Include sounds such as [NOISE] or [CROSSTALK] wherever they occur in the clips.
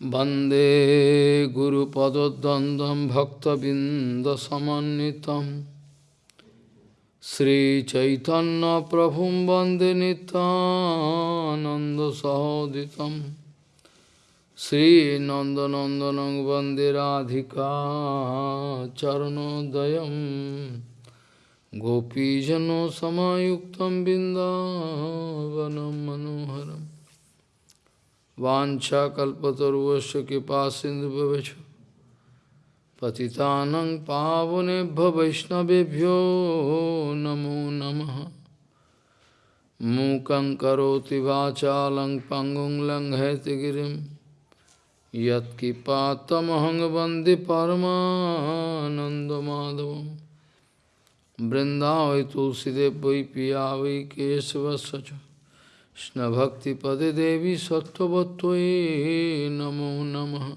Bande Guru Padodandam Bhakta Bindasamanitam Sri Chaitanya Prabhum Bande Nityananda Sahoditam. Sri Nanda Nandanang Bande Radhika Charanodayam. Gopijano Samayuktam Bindavanam Manoharam. मनोहरम् वाछाकल्पतरुश कृपा सिंधु पतितानं पावनेभ्य वैष्णवेभ्यो नमो नमः। मूकं करोति वाचालं पङ्गुं लङ्घयति गिरिं। यत्किपातमहं वंदे तुलसीदेव वै पिया वै Krishna Bhakti Pade Devi Sattvattvaye Namo Namaha.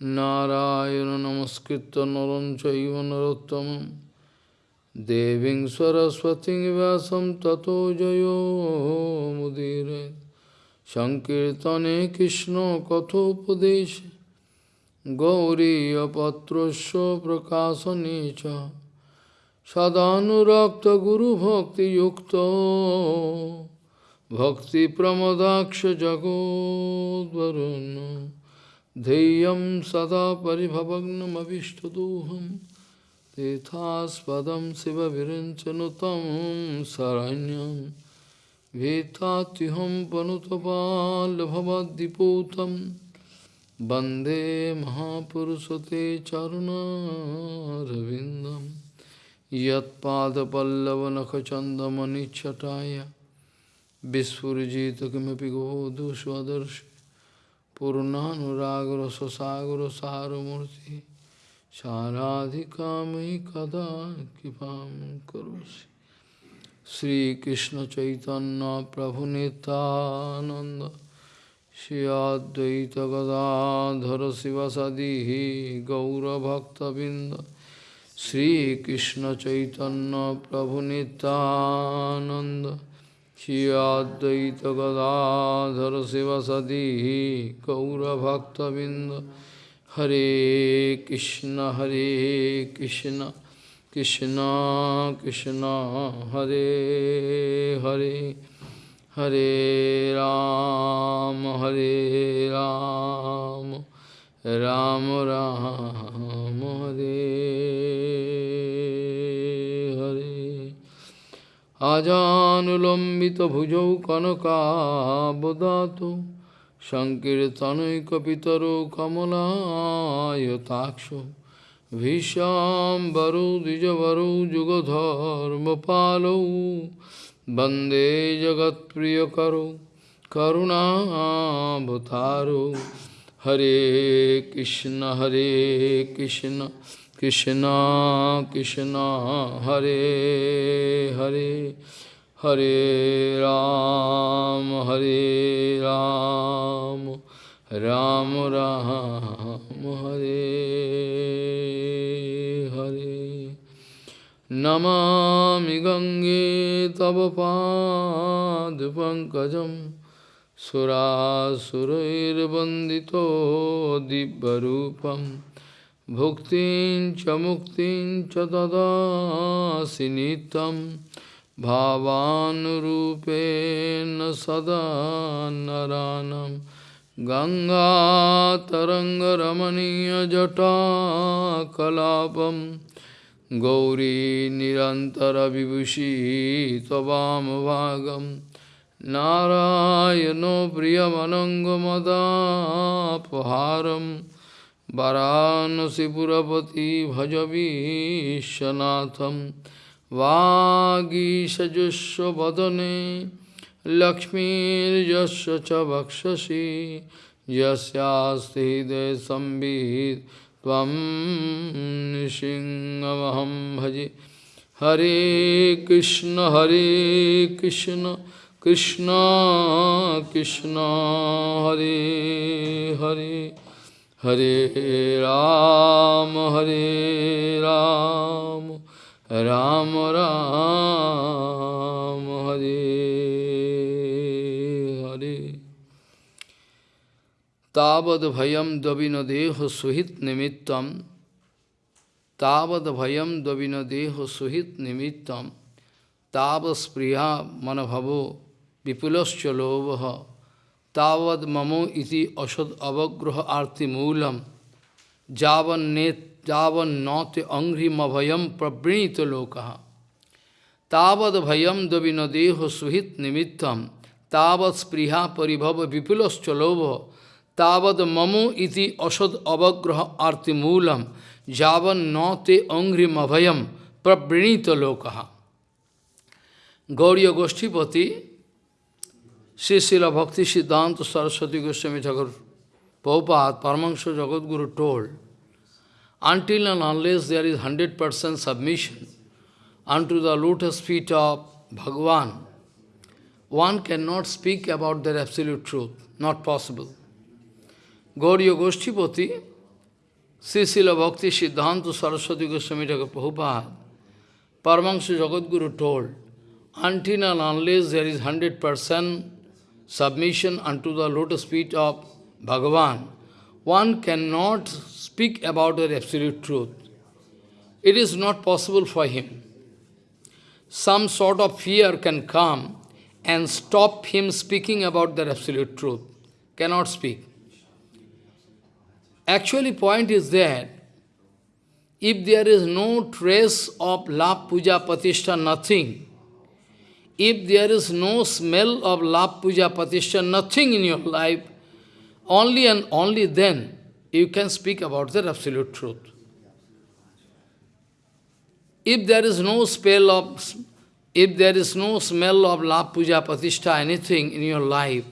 Narayana Namaskritta Naranchaiva Narottamam. Deving Saraswati Vyasam Tato Jayo Mudire. Sankirtane Krishna Kathopadesh Gauriya Patrasya Prakasanecha Sadhanurakta Guru Bhakti Yukta. भक्तिप्रमदाक्ष जगोद्वरुन् ध्येयं सदा परिभवग्नमभिष्टदोहं तीर्थास्पदं शिवविरञ्चनुतं शरण्यं भीतात्युहं पनुतपाल्भवद्दिपूतं वन्दे महापुरुषते चरुणारविन्दं यत्पादपल्लवनखचन्दमनिच्छटाय Swadarshi Purnanuragra sasagra saramurti Saradhikamai kada kipam karosi Sri Krishna Chaitanya Prabhu Nityananda Shri Advaita Gadadhara Sivasadihi Gaura Bhakta Binda Sri Krishna Chaitanya Prabhu Nityananda Shri Advaita Gadadhara Sivasadi Gaura Bhakta Binda Hare Krishna Hare Krishna Krishna Krishna Hare Hare Hare Ram Hare Ram Ram Ram Hare আজানুলম্বিতভুজৌ কনকাবদাতু সংকীর্তনৈকপিতরো কমলায়তাক্ষ ভীষাম্বরৌ দ্বিজবরৌ যুগধর্মপালৌ বন্দে জগৎপ্রিয়করৌ করুণাবতারৌ হরে কৃষ্ণ হরে Krishna. Krishna Krishna Hare Hare Hare Ram Hare Ram Ram Ram Hare Hare Namami Gange Tava Pad Pankajam Surasurair Bandito Dibbarupam Bhuktin cha muktin cha dadasi nitam Bhavanurupena sada naranam Ganga taranga ramaniya jata kalapam Gauri nirantara vibhushi tavam bhagam Narayano priyamanangamadapaharam वाराणसीपुरपति भज विश्वनाथं वागीषजुष्वदने लक्ष्मीर्यस्य च वक्षसि। यस्यास्ति नृसिंहमहं भजे। हरे कृष्ण हरे Krishna Krishna Krishna, Hare Hare. Hare Ram, Hare Ram, Ram Ram, Hare Hare. Tavad bhayam davinadeho suhit nimittam Tavad bhayam davinadeho suhit nimittam Tavas priya manabhavo vipulascha lovaha Tavad mamo iti asad avagraha arti moolam Javan net javan nate angri mabhayam prabrinita lokaha Tavad bhayam davinadeho suhit nimittam Tavad spriha paribhava vipulascha lovaha Tavad mamo iti asad avagraha arti moolam javan nate angri mabhayam prabrinita lokaha Gauriya Goshtipati, Sri Bhakti Siddhanta Saraswati Goswami Thakur Prabhupada, Paramahansa Jagadguru told, until and unless there is 100% submission unto the lotus feet of Bhagavan, one cannot speak about their absolute truth, not possible. Gauriya Goshtipati, Sri Bhakti Siddhanta Saraswati Goswami Thakur Prabhupada, Paramahansa Jagadguru told, until and unless there is 100% submission unto the lotus feet of Bhagavan, one cannot speak about the absolute truth. It is not possible for him. Some sort of fear can come and stop him speaking about the absolute truth. Cannot speak. Actually, point is that if there is no trace of love, puja, patishtha, nothing, if there is no smell of love, puja, patishtha, nothing in your life, only and only then you can speak about the absolute truth. If there is no spell of, if there is no smell of love, puja, patishtha, anything in your life,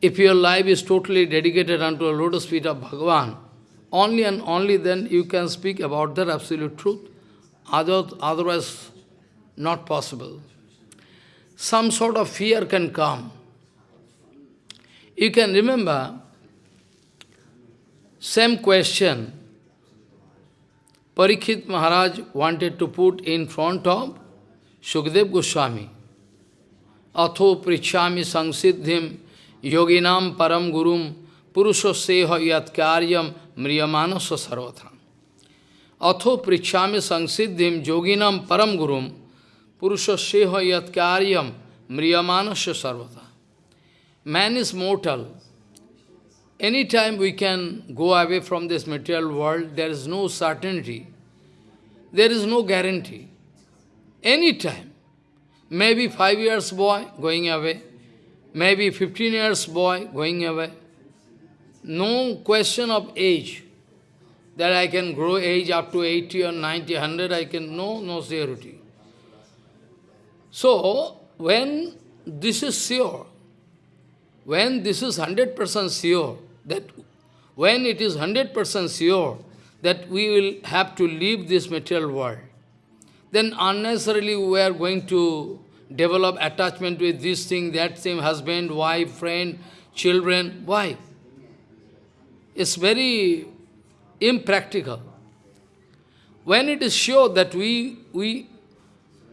if your life is totally dedicated unto a lotus feet of Bhagavan, only and only then you can speak about the absolute truth. Otherwise, not possible some sort of fear can come. You can remember, same question, Parikshit Maharaj wanted to put in front of Sukdev Goswami. Atho prichami sangsiddhim yoginam param gurum purushaseha yat karyam mriyamanasa sarvatham. Atho prichami sangsiddhim yoginam param gurum Purusha seha yat karyam mriyamanasya sarvata. Man is mortal. Anytime we can go away from this material world, there is no certainty. There is no guarantee. Anytime. Maybe five years boy going away. Maybe 15 years boy going away. No question of age. That I can grow age up to 80 or 90, 100, I can, no, no security. So, when this is sure, when this is 100% sure, that when it is 100% sure that we will have to leave this material world, then unnecessarily we are going to develop attachment with this thing, that thing, husband, wife, friend, children. Why? It's very impractical. When it is sure that we, we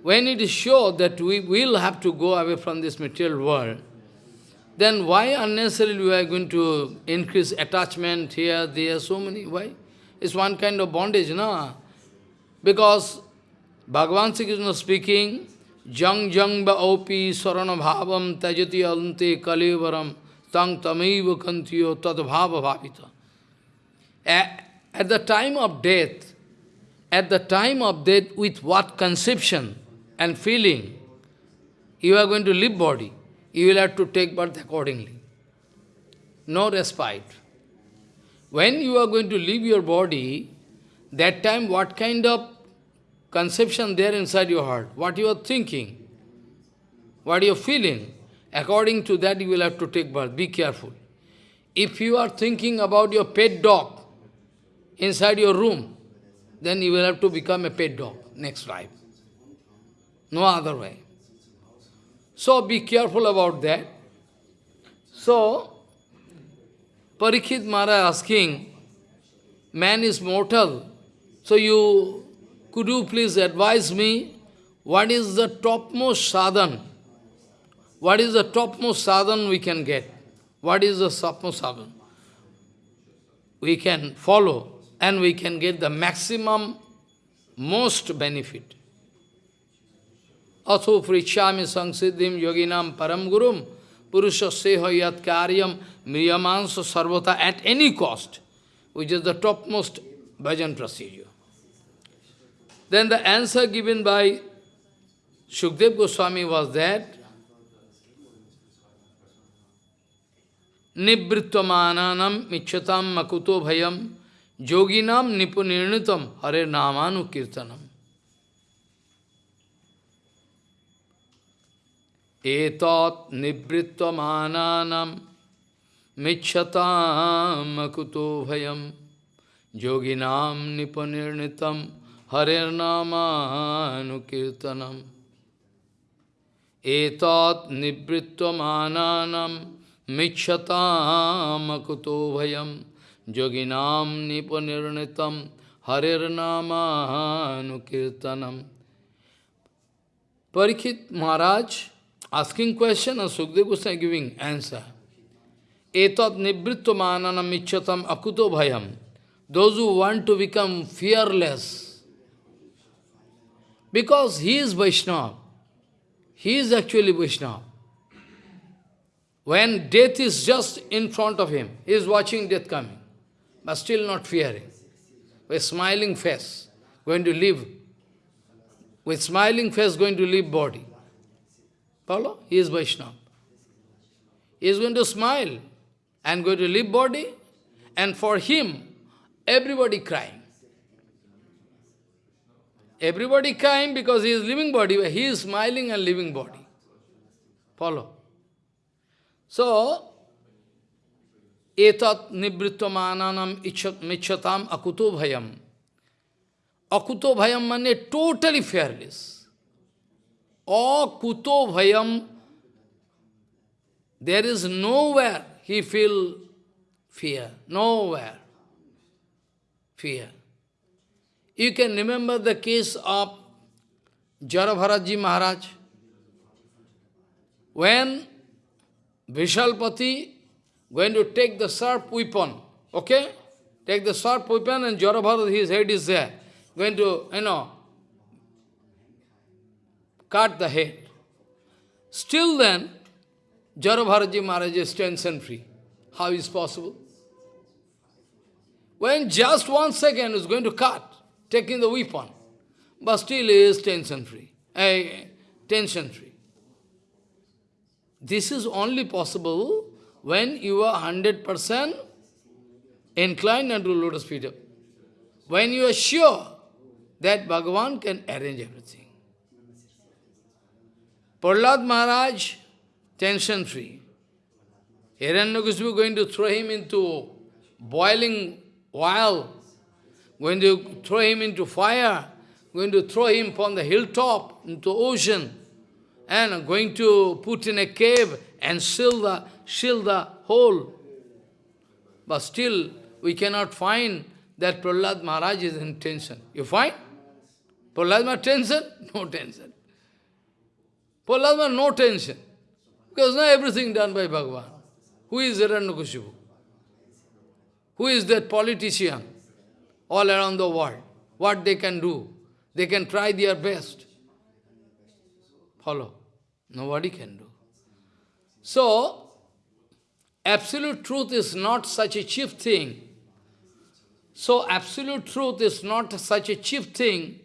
when it is sure that we will have to go away from this material world, then why unnecessarily we are going to increase attachment here, there, so many, why? It's one kind of bondage, no? Because Bhagavan Sri Krishna speaking, Jang jang sarana bhavam tajati ante kalevaram tang tamaiva kantiyo tad bhava bhavita. At the time of death, at the time of death, with what conception and feeling, you are going to leave body, you will have to take birth accordingly. No respite. When you are going to leave your body, that time what kind of conception there inside your heart, what you are thinking, what you are feeling, according to that you will have to take birth. Be careful. If you are thinking about your pet dog inside your room, then you will have to become a pet dog next life. No other way. So be careful about that. So, Parikshit Maharaj asking, man is mortal, so you, could you please advise me, what is the topmost sadhan? What is the topmost sadhan we can get? what is the topmost Sadhan. We can follow and we can get the maximum, most benefit. Atho prichami sangsiddhim yoginam param gurum purusha seha yat karyam miyamansa sarvata at any cost, which is the topmost bhajan procedure. Then the answer given by Shukdev Goswami was that Nibritvamananam michatam makuto bhayam yoginam nipunirnitam hare namanu Etat nibritvamananam michatam makuto bhayam yoginam nipunirnitam hare namanu kirtanam. etat nivritvamananam michhatamakutto bhayam yoginam nipanirnitam harir namanukirtanam. Parikit Maharaj asking question and Sukdev Goswami giving answer. Etat nivritvamananam michhatam akuto bhayam. Those who want to become fearless, because he is Vaishnava, he is actually Vaishnava. When death is just in front of him, he is watching death coming, but still not fearing. With smiling face, going to live. With smiling face, going to leave body. Follow? He is Vaishnava. He is going to smile and going to leave body, and for him, everybody crying. Everybody crying because he is living body, he is smiling and living body. Follow. So, etat nivritvamananam michatam akuto bhayam. Akuto bhayam means totally fearless. Akuto bhayam, there is nowhere he feel fear, nowhere fear. You can remember the case of Jarabharaji Maharaj. When Vishalpati going to take the sharp weapon, okay? Take the sharp weapon and Jarabharaj, his head is there, going to, you know, cut the head. Still then, Jarabharaji Maharaj is tension-free. How is possible? When just one second is going to cut, taking the weapon, but still is tension-free. Uh, tension-free. This is only possible when you are 100% inclined unto lotus feet. When you are sure that Bhagavan can arrange everything. Prahlad Maharaj, tension-free. Hiranyakashipu going to throw him into boiling oil going to throw him into fire, going to throw him from the hilltop into ocean, and going to put in a cave and seal the, seal the hole. But still, we cannot find that Prahlad Maharaj is in tension. You find? Prahlad Maharaj tension? [LAUGHS] No tension. Prahlad no tension. Because now everything done by Bhagavan. Who is Hiranyakashipu? Who is that politician? all around the world. What they can do? They can try their best. Follow. Nobody can do. So, absolute truth is not such a cheap thing. So, absolute truth is not such a cheap thing,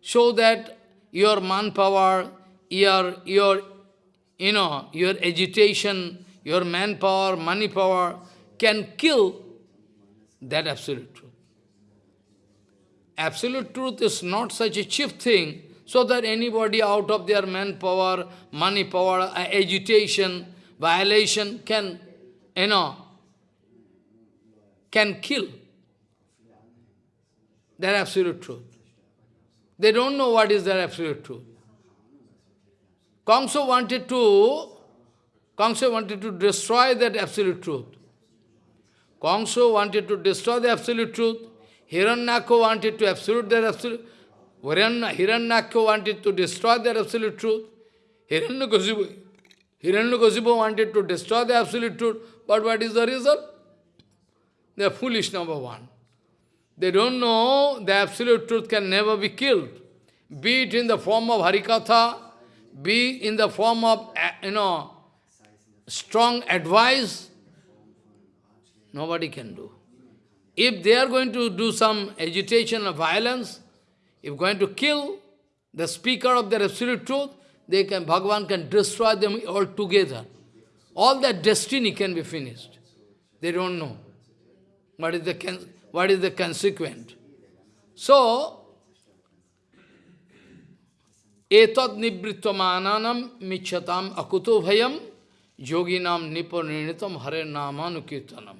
so that your manpower, your, your, you know, your agitation, your manpower, money power can kill that absolute truth. Absolute truth is not such a cheap thing, so that anybody out of their manpower, money power, uh, agitation, violation can, you know, can kill. Their absolute truth. They don't know what is their absolute truth. Kongso wanted to, Kongso wanted to destroy that absolute truth. Kongso wanted to destroy the absolute truth. Hiranyaka wanted to absolute their absolute, Hiranyaka wanted to destroy their absolute truth. Hiranyakasipu Hiranyakasipu wanted to destroy the absolute truth, but what is the result? They are foolish, number one. They don't know the absolute truth can never be killed. Be it in the form of Harikatha, be in the form of, you know, strong advice, nobody can do. If they are going to do some agitation or violence, if going to kill the speaker of the absolute truth, they can, Bhagavan can destroy them altogether. All that destiny can be finished. They don't know what is the, what is the consequent. So, etat nibritvamananam michatam akuto bhayam yoginam nipanirnitam hare namanukirtanam.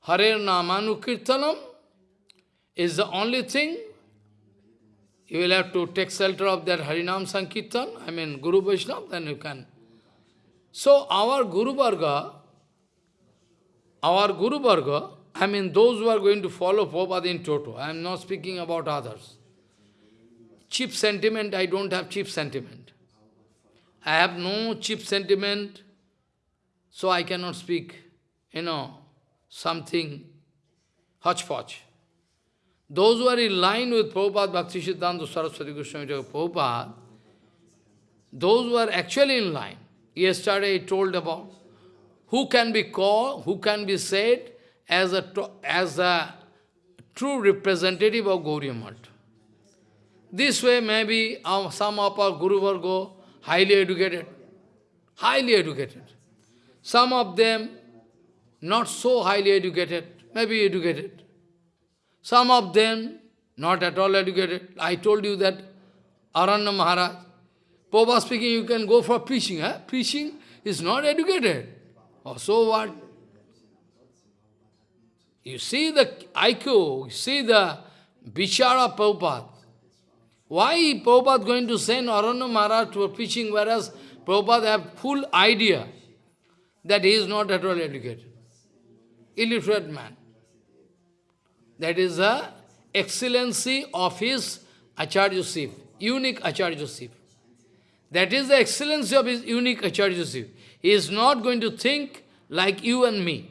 Hare namanukirtanam is the only thing you will have to take shelter of that Harinam Sankirtan, I mean Guru Vaishnava, then you can. So our Guru Varga, our Guru Varga, I mean those who are going to follow Prabhupada in toto, I am not speaking about others. Cheap sentiment, I don't have cheap sentiment. I have no cheap sentiment, so I cannot speak, you know, something hodgepodge. Those who are in line with Prabhupada, Bhakti Siddhanta Saraswati Goswami Prabhupada, those who are actually in line, yesterday I told about, who can be called, who can be said as a, as a true representative of Gauriya Math. This way maybe some of our Guru Varga, highly educated, highly educated. Some of them not so highly educated, maybe educated. Some of them not at all educated. I told you that Aranya Maharaj, Popa speaking, you can go for preaching. Eh? Preaching is not educated. Oh, so what? You see the IQ, you see the Bichara Prabhupada. Why Prabhupada going to send Aranya Maharaj to a preaching, whereas Prabhupada have full idea that he is not at all educated. Illiterate man. That is the excellency of his Acharya Sif, unique Acharya Sif. That is the excellency of his unique Acharya Sif. He is not going to think like you and me.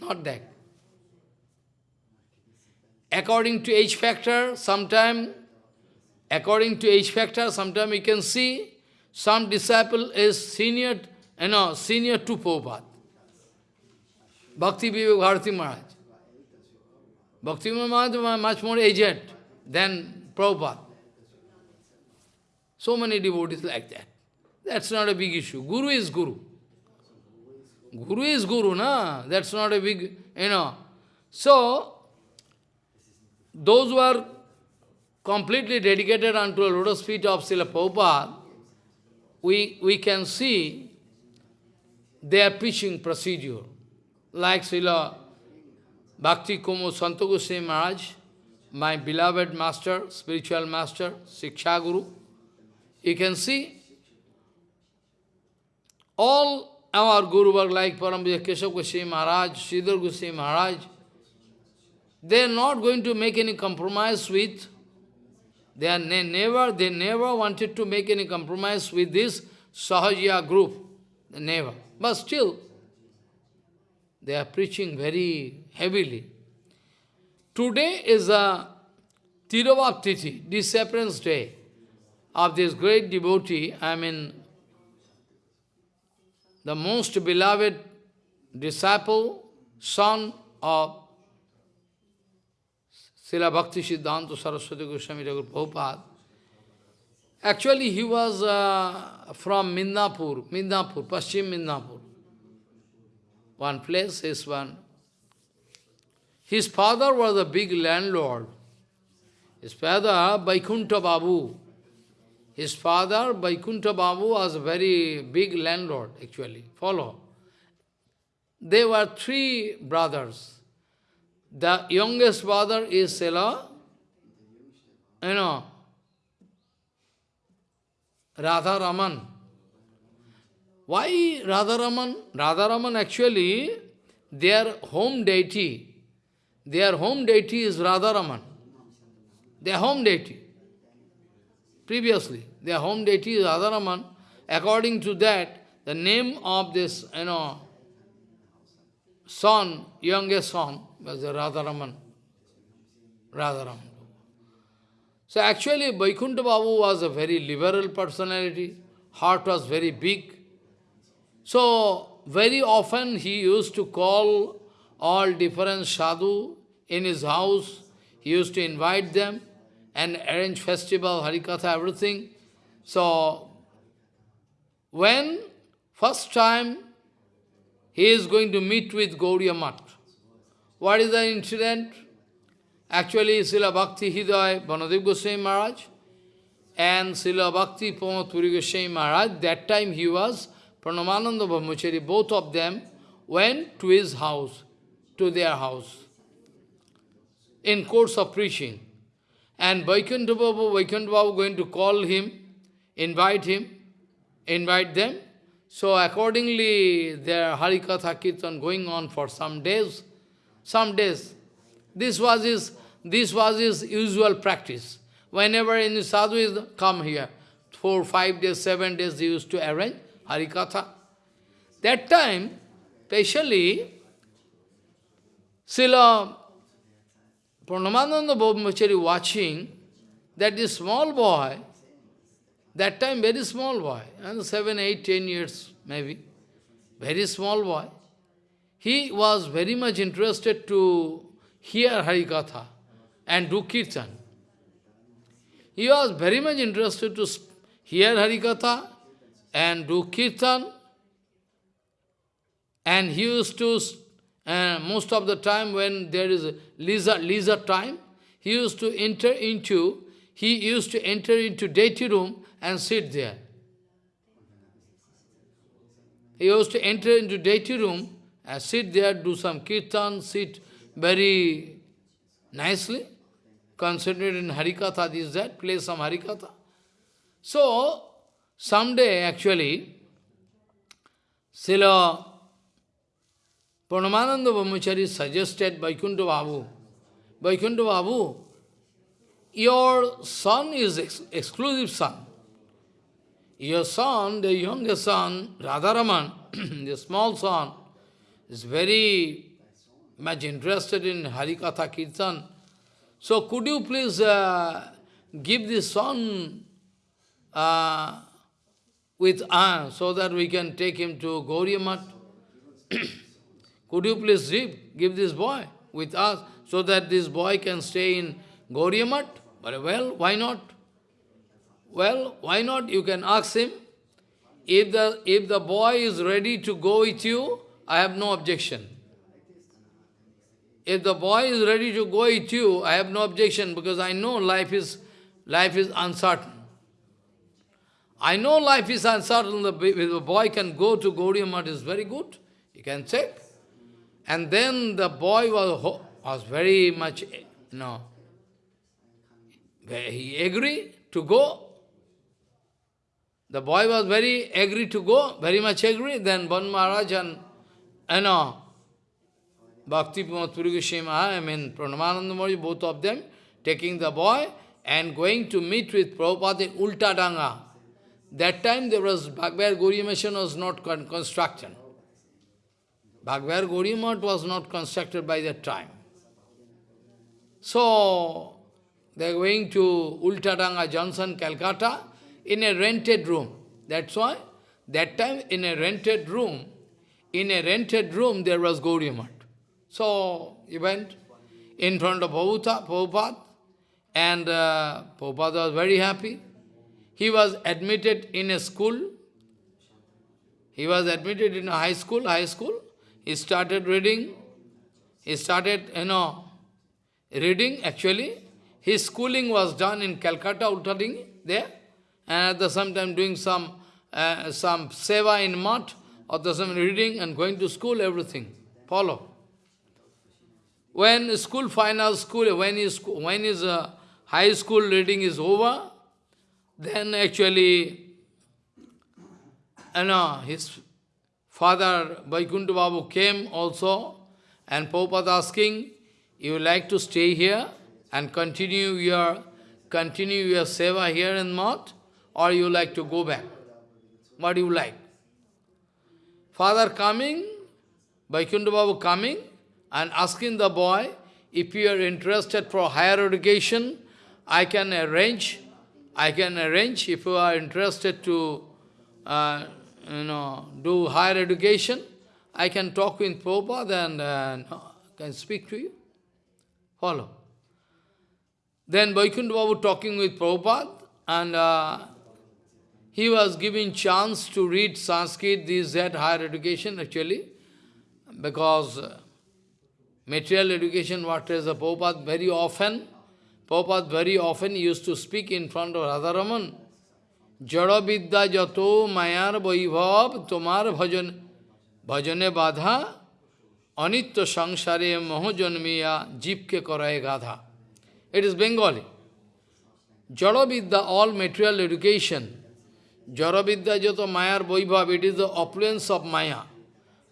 Not that. According to age factor, sometime, according to age factor, sometime you can see some disciple is senior, you know, senior to Prabhupada. Bhakti Vivek Bharati Maharaj. Bhakti Maharaj was much more aged than Prabhupada. So many devotees like that. That's not a big issue. Guru is Guru. Guru is Guru, na? That's not a big, you know. So, those who are completely dedicated unto the lotus feet of Srila Prabhupada, we, we can see their preaching procedure. Like Srila Bhakti Kumud Santa Goswami Maharaj, my beloved master, spiritual master, Siksha Guru. You can see all our Guru like Paramvija Keshav Goswami Maharaj, Sridhar Goswami Maharaj. They are not going to make any compromise with, they are ne never, they never wanted to make any compromise with this Sahajiya group. Never. But still, they are preaching very heavily. Today is a Tiruvaptiti, disappearance day of this great devotee, I mean, the most beloved disciple, son of Srila Bhakti Siddhanta Saraswati Goswami Thakur Prabhupada. Actually, he was uh, from Midnapur, Midnapur, Paschim Midnapur. One place is one his father was a big landlord. His father, Vaikunta Babu. His father, Vaikunta Babu, was a very big landlord, actually. Follow. There were three brothers. The youngest brother is Sela, you know, Radha Raman. Why Radha Raman? Radha Raman actually, their home deity their home deity is Radharaman. Their home deity. Previously, their home deity is Radharaman. According to that, the name of this, you know, son, youngest son, was Radharaman. Radharaman. So actually, Vaikuntha Babu was a very liberal personality. Heart was very big. So, very often he used to call all different sadhu in his house. He used to invite them and arrange festival, Harikatha, everything. So, when first time he is going to meet with Gauriya Mat, what is the incident? Actually, Srila Bhakti Hridaya, Banadev Goswami Maharaj, and Srila Bhakti Pramod Puri Goswami Maharaj, that time he was Pranavananda Brahmachari, both of them went to his house, to their house, in course of preaching. And Vaikuntha Babu, Vaikuntha Babu going to call him, invite him, invite them. So accordingly, their Harikatha Kirtan going on for some days, some days. This was his, this was his usual practice. Whenever any sadhu is come here, four, five days, seven days, he used to arrange Harikatha. That time, especially, Srila Pranavananda Brahmachari watching that this small boy, that time very small boy, and seven, eight, ten years maybe, very small boy, he was very much interested to hear Harikatha and do Kirtan. He was very much interested to hear Harikatha and do kirtan. And he used to, uh, most of the time when there is leisure, leisure time, he used to enter into, he used to enter into deity room and sit there. He used to enter into deity room and sit there, do some kirtan, sit very nicely, concentrate in Harikatha, this, that, play some Harikatha. So, Someday, actually, Srila Pranavananda Brahmachari suggested Vaikuntha Babu, Vaikuntha Babu, your son is ex exclusive son. Your son, the youngest son, Radharaman, [CLEARS THROAT] the small son, is very much interested in Harikatha Kirtan. So could you please uh, give this son uh, with uh, so that we can take him to Gauriya [CLEARS THROAT] Could you please give, give this boy with us so that this boy can stay in Gauriya But well, why not? Well, why not? You can ask him. If the, if the boy is ready to go with you, I have no objection. If the boy is ready to go with you, I have no objection because I know life is, life is uncertain. I know life is uncertain, the boy can go to Gaudiya Math is very good, he can check. And then the boy was, was very much, you know, he agreed to go. The boy was very agree to go, very much agree. Then Ban Maharaj and, you know, Bhakti Puri I mean, Pranavananda Maharaj, both of them, taking the boy and going to meet with Prabhupada in Ulta Danga. That time there was Bhagavad Gauriya Mission was not con constructed. Bhagavad Gauriya was not constructed by that time. So, they are going to Ultadanga Johnson, Calcutta, in a rented room. That's why, that time in a rented room, in a rented room there was Gauriya So, he went in front of Prabhupada, and uh, Prabhupada was very happy. He was admitted in a school. He was admitted in a high school, high school. He started reading. He started, you know, reading actually. His schooling was done in Calcutta, Uttading, there. And at the same time doing some uh, some seva in mat, the same reading and going to school, everything. Follow. When school final school, when is when is uh, high school reading is over, then actually, you know, his father, Vaikuntha Babu, came also, and Prabhupada asking, you like to stay here and continue your continue your seva here in Mat, or you like to go back? What do you like? Father coming, Vaikuntha Babu coming and asking the boy, if you are interested for higher education, I can arrange, I can arrange if you are interested to uh, you know, do higher education, I can talk with Prabhupada and uh, can speak to you. Follow. Then Vaikuntha Babu talking with Prabhupada and uh, he was given chance to read Sanskrit, this, that, higher education actually, because uh, material education, what is the Prabhupada very often, Prabhupada very often used to speak in front of Radharaman, Jada vidya jato mayar vaibhav tomar bhajan bhajane badha anitya sangsare moho janmiya jipke karaye gadha. It is Bengali. Jada vidya, all material education, Jaravidya Jato Mayar Vaibhav, it is the opulence of Maya.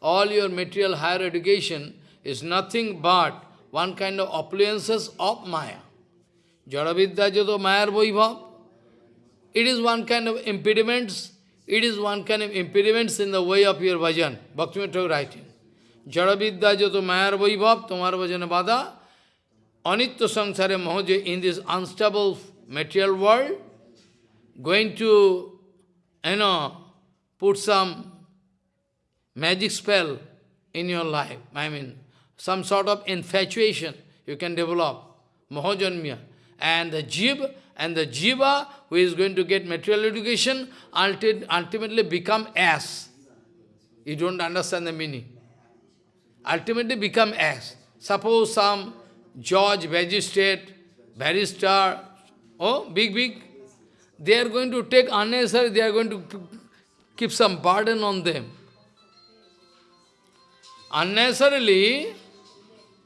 All your material higher education is nothing but one kind of opulences of Maya. Jaravidya Jato Mayar Vaibhav, it is one kind of impediments, it is one kind of impediments in the way of your bhajan. Bhaktivinoda writing. Jaravidya Jato Mayar Vaibhav, Tomar Bhajana Bada, Anitya Sangsare Mahoja, in this unstable material world, going to you know, put some magic spell in your life. I mean, some sort of infatuation you can develop, mohojanmya. And the jib and the jiva, who is going to get material education, ultimately become ass. You don't understand the meaning. Ultimately become ass. Suppose some judge, magistrate, barrister, oh, big, big, they are going to take unnecessary, they are going to keep some burden on them. Unnecessarily,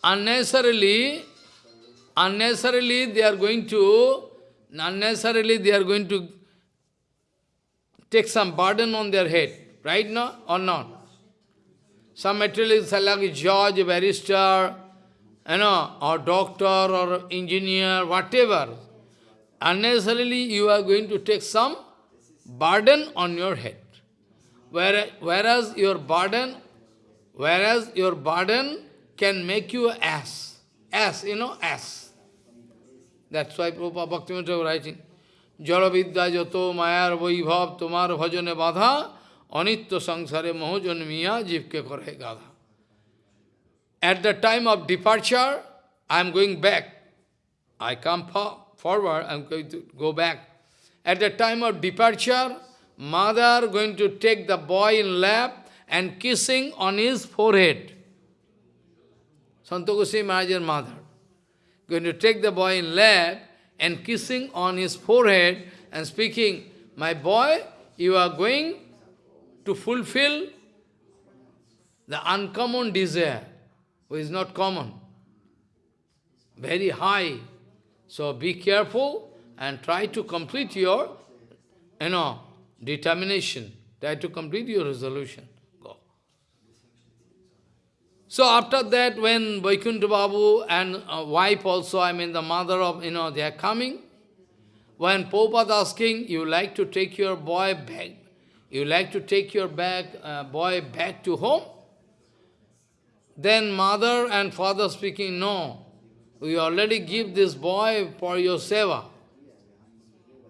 unnecessarily, unnecessarily they are going to, unnecessarily they are going to take some burden on their head, right now or not? Some materialists like judge, barrister, you know, or doctor or engineer, whatever, unnecessarily you are going to take some burden on your head. Whereas your burden, whereas your burden can make you ass. Ass, you know, ass. That's why Prabhupada Bhaktivinoda was writing, Jalavidya jato mayar vaibhav tomar bhajane badha anitya sangsare mohojanmiya jivke kore gadha. At the time of departure, I am going back. I come for forward, I'm going to go back. At the time of departure, mother going to take the boy in lap and kissing on his forehead. Santokusi Maharaj's mother. Going to take the boy in lap and kissing on his forehead and speaking, my boy, you are going to fulfill the uncommon desire, which is not common, very high so be careful and try to complete your, you know, determination. Try to complete your resolution. Go. So after that, when Vaikuntha Babu and uh, wife also, I mean the mother of, you know, they are coming, when Prabhupada asking, you like to take your boy back, you like to take your back, uh, boy back to home? Then mother and father speaking, no, we already give this boy for your seva,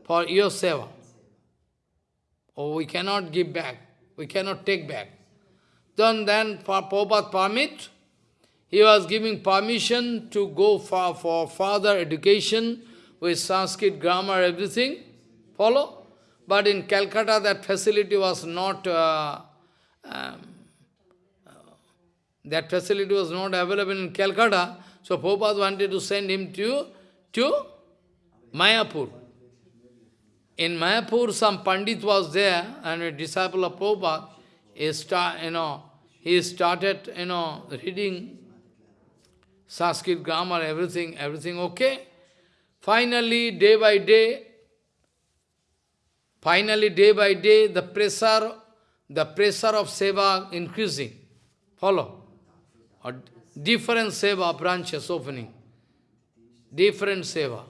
for your seva. Oh, we cannot give back, we cannot take back. Then, then for Prabhupada permit, he was giving permission to go for, for further education with Sanskrit grammar, everything, follow? But in Calcutta, that facility was not, uh, um, uh, that facility was not available in Calcutta, so Prabhupada wanted to send him to, to Mayapur. In Mayapur, some Pandit was there, and a disciple of Prabhupada, he, start, you know, he started you know, reading Sanskrit grammar, everything, everything okay. Finally, day by day, finally, day by day, the pressure, the pressure of seva increasing. Follow? Different seva branches opening, different seva,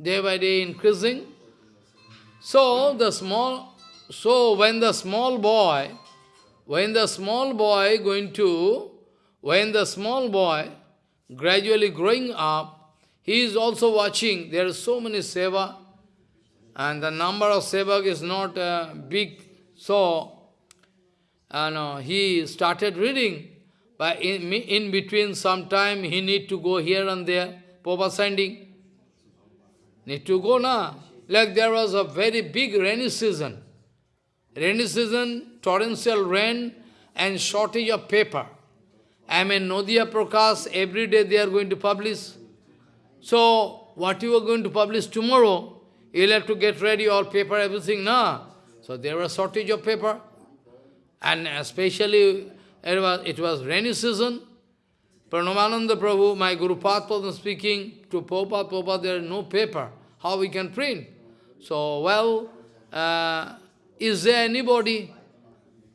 day by day increasing. So the small, so when the small boy when the small boy going to, when the small boy gradually growing up, he is also watching, there are so many seva, and the number of sevak is not uh, big, so uh, he started reading, but in, in between some time he need to go here and there, Papa sending. Need to go now. Like there was a very big rainy season. Rainy season, torrential rain and shortage of paper. I mean, Nadia Prakash, every day they are going to publish. So, what you are going to publish tomorrow, you'll have to get ready all paper, everything, no? So there was shortage of paper. And especially, it was, it was rainy season. Pranavananda Prabhu, my Guru Padma speaking to Popa, Popa, there is no paper. How we can print? So, well, uh, is there anybody,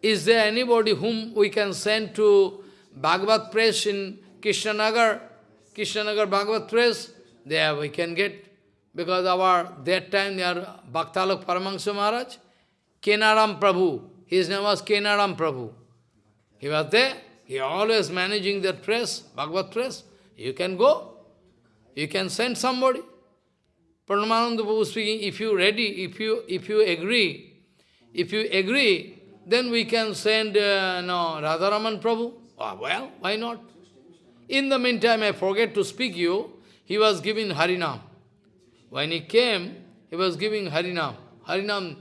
is there anybody whom we can send to Bhagavad Press in Krishnanagar, Krishnanagar Bhagavad Press? There we can get, because our, that time, there Bhaktalok Paramahansa Maharaj, Kenaram Prabhu, his name was Kenaram Prabhu. He was there, he always managing that press, Bhagavad Press. You can go, you can send somebody. Pranavananda Prabhu speaking, if you ready, if you if you agree, if you agree, then we can send uh, no, Radharaman Prabhu. Oh, well, why not? In the meantime, I forget to speak you, he was giving Harinam. When he came, he was giving Harinam. Harinam,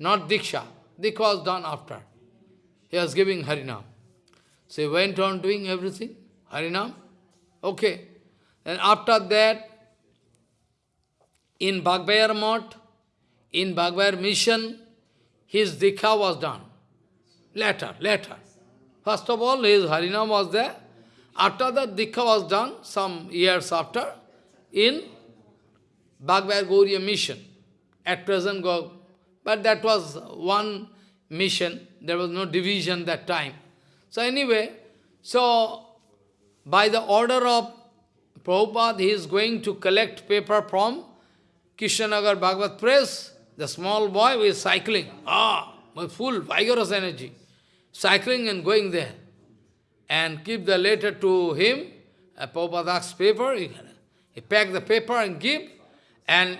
not Diksha. Diksha was done after. He was giving Harinam. So he went on doing everything, Harinam. Okay. And after that, in Baghbazar Mott, in Baghbazar Mission, his Diksha was done. Later, later. First of all, his Harinam was there. After that, Diksha was done, some years after, in Bhagavad Gauriya mission. At present, but that was one mission. There was no division that time. So anyway, so by the order of Prabhupada, he is going to collect paper from Krishnanagar Bhagavad Press, the small boy was cycling, ah, with full vigorous energy, cycling and going there. And give the letter to him, a Prabhupada's paper, he, he pack the paper and give, and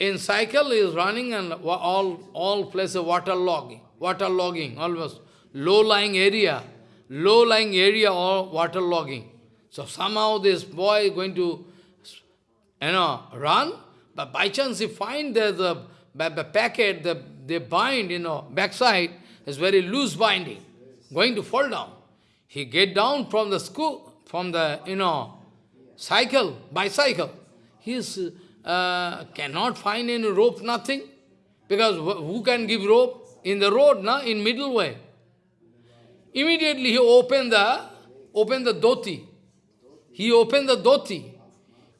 in cycle he is running and all, all places water logging, water logging, almost low-lying area, low-lying area or water logging. So somehow this boy is going to, you know, run, but by chance he find that the, the packet, the, they bind, you know, backside is very loose binding, going to fall down. He get down from the school, from the, you know, cycle, bicycle. He is, uh, cannot find any rope, nothing. Because who can give rope? In the road, na? in middle way. Immediately he opened the, opened the dhoti. He opened the dhoti.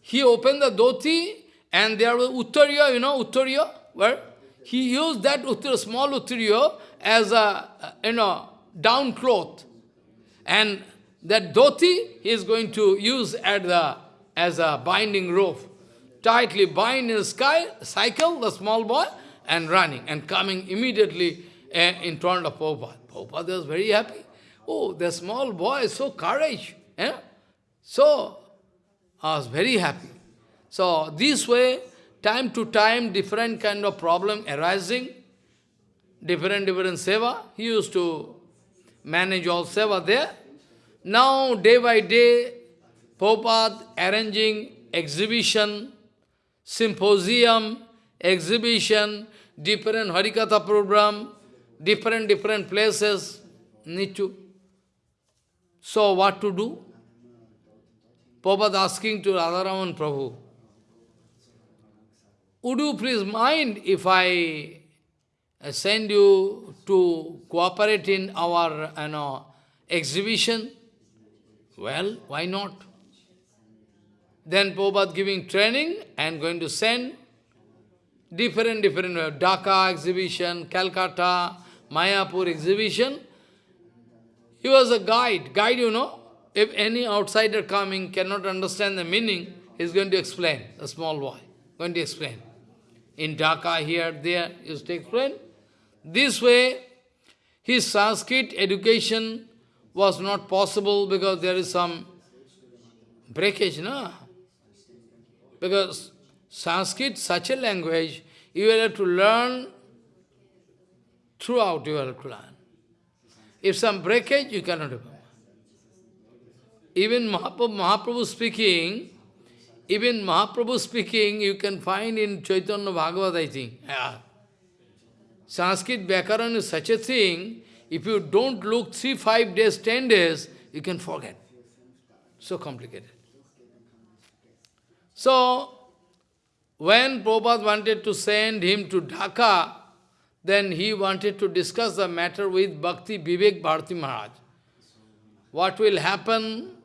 He opened the dhoti and there was Uttariya, you know, Uttariya, where he used that Uttariya, small Uttariya as a, you know, down cloth. And that dhoti he is going to use at the, as a binding rope. Tightly bind in the sky, cycle, the small boy, and running, and coming immediately uh, in front of Prabhupada. Prabhupada was very happy. Oh, the small boy, so courage. Eh? So, I was very happy. So this way, time to time, different kind of problem arising, different, different seva. He used to manage all seva there. Now, day by day, Prabhupada arranging exhibition, symposium, exhibition, different Harikatha program, different, different places need to. So what to do? Prabhupada asking to Radharaman Prabhu, would you please mind if I uh, send you to cooperate in our you know, exhibition? Well, why not? Then Prabhupada giving training and going to send different, different, uh, Dhaka exhibition, Calcutta, Mayapur exhibition. He was a guide. Guide, you know, if any outsider coming cannot understand the meaning, he is going to explain, a small boy, going to explain in Dhaka, here, there, is to explain. This way, his Sanskrit education was not possible because there is some breakage, no? Because Sanskrit, such a language, you will have to learn throughout you have to. If some breakage, you cannot do. Even Mahaprabhu, Mahaprabhu speaking, even Mahaprabhu speaking, you can find in Chaitanya Bhagavat, I think. Yeah. Sanskrit Vyakaran is such a thing, if you don't look three, five days, ten days, you can forget. So complicated. So, when Prabhupada wanted to send him to Dhaka, then he wanted to discuss the matter with Bhakti Vivek Bharati Maharaj. What will happen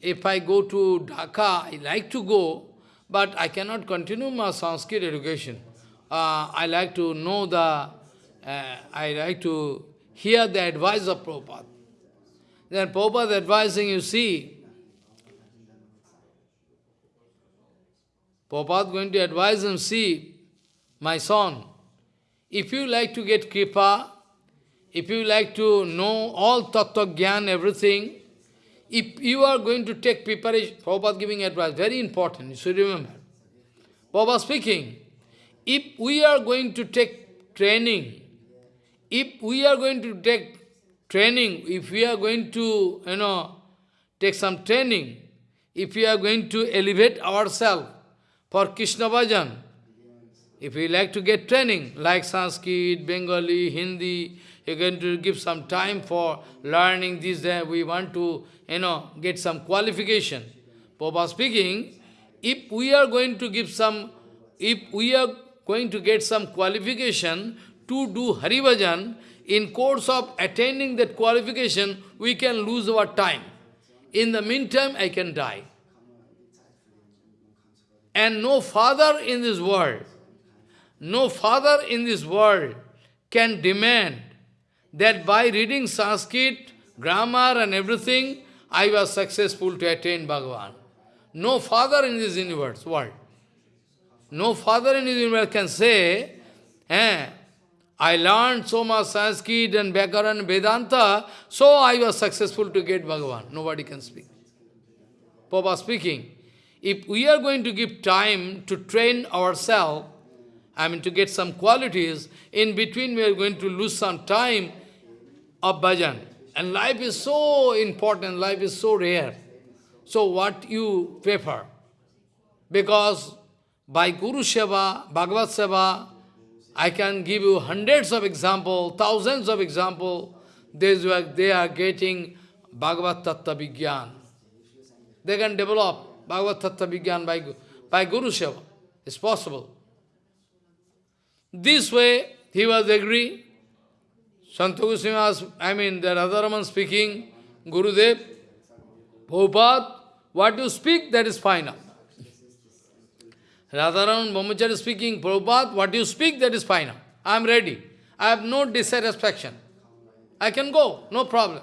if I go to Dhaka? I like to go, but I cannot continue my Sanskrit education. Uh, I like to know the, uh, I like to hear the advice of Prabhupada. Then Prabhupada advising, you see, Prabhupada going to advise him, see, my son, if you like to get kripa, if you like to know all tattva gyan, everything, if you are going to take preparation, Prabhupada giving advice, very important, you should remember. Prabhupada speaking, if we are going to take training, if we are going to take training, if we are going to, you know, take some training, if we are going to elevate ourselves for Krishna Bhajan, if you like to get training, like Sanskrit, Bengali, Hindi, you're going to give some time for learning this, that we want to, you know, get some qualification. Papa speaking, if we are going to give some, if we are going to get some qualification to do Harivajan, in course of attaining that qualification, we can lose our time. In the meantime, I can die. And no father in this world no father in this world can demand that by reading Sanskrit, grammar and everything, I was successful to attain Bhagavan. No father in this universe, world. No father in this universe can say, eh, I learned so much Sanskrit and Vyakaran Vedanta, so I was successful to get Bhagavan. Nobody can speak. Papa speaking, if we are going to give time to train ourselves, I mean to get some qualities, in between we are going to lose some time of bhajan. And life is so important, life is so rare. So what you prefer? Because by Guru Seva, Bhagavad Seva, I can give you hundreds of examples, thousands of examples. They are getting Bhagavad Tattva Vigyan. They can develop Bhagavad Tattva Vigyan by, by Guru Seva. It's possible. This way, he was agree. Santa was, I mean, the Radharaman speaking, Gurudev, Prabhupada, what you speak, that is final. Radharaman Brahmachari speaking, Prabhupada, what you speak, that is final. I am ready. I have no dissatisfaction. I can go, no problem.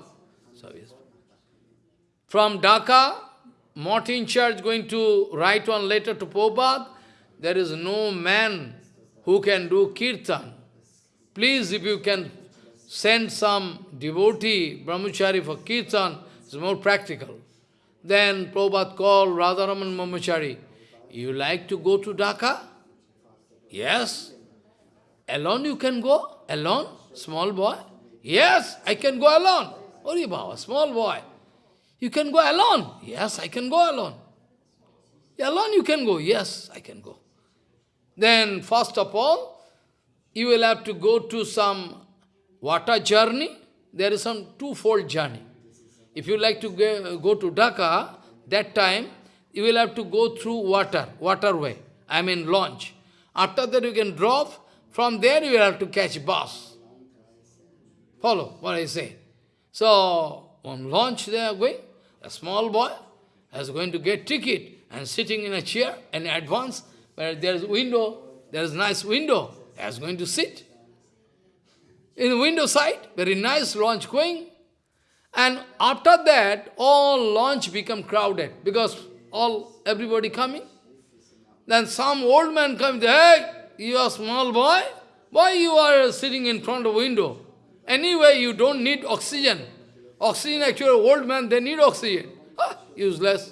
So, yes. From Dhaka, Martin Church going to write one letter to Prabhupada, there is no man who can do kirtan. Please, if you can send some devotee, brahmachari for kirtan, it's more practical. Then Prabhupada called Radharaman Brahmachari, you like to go to Dhaka? Yes. Alone you can go? Alone? Small boy? Yes, I can go alone. Ori Baba, small boy. You can go alone? Yes, I can go alone. Alone you can go? Yes, I can go. Then, first of all, you will have to go to some water journey. There is some two-fold journey. If you like to go, to Dhaka, that time, you will have to go through water, waterway, I mean launch. After that you can drop, from there you will have to catch bus. Follow what I say. So, on launch they are going, a small boy is going to get ticket and sitting in a chair in advance, where there is a window, there is a nice window, he is going to sit. In the window side, very nice launch going. And after that, all launch become crowded because all everybody coming. Then some old man comes, hey, you are small boy, why you are sitting in front of window? Anyway, you don't need oxygen. Oxygen, actually, old man, they need oxygen. Ah, useless.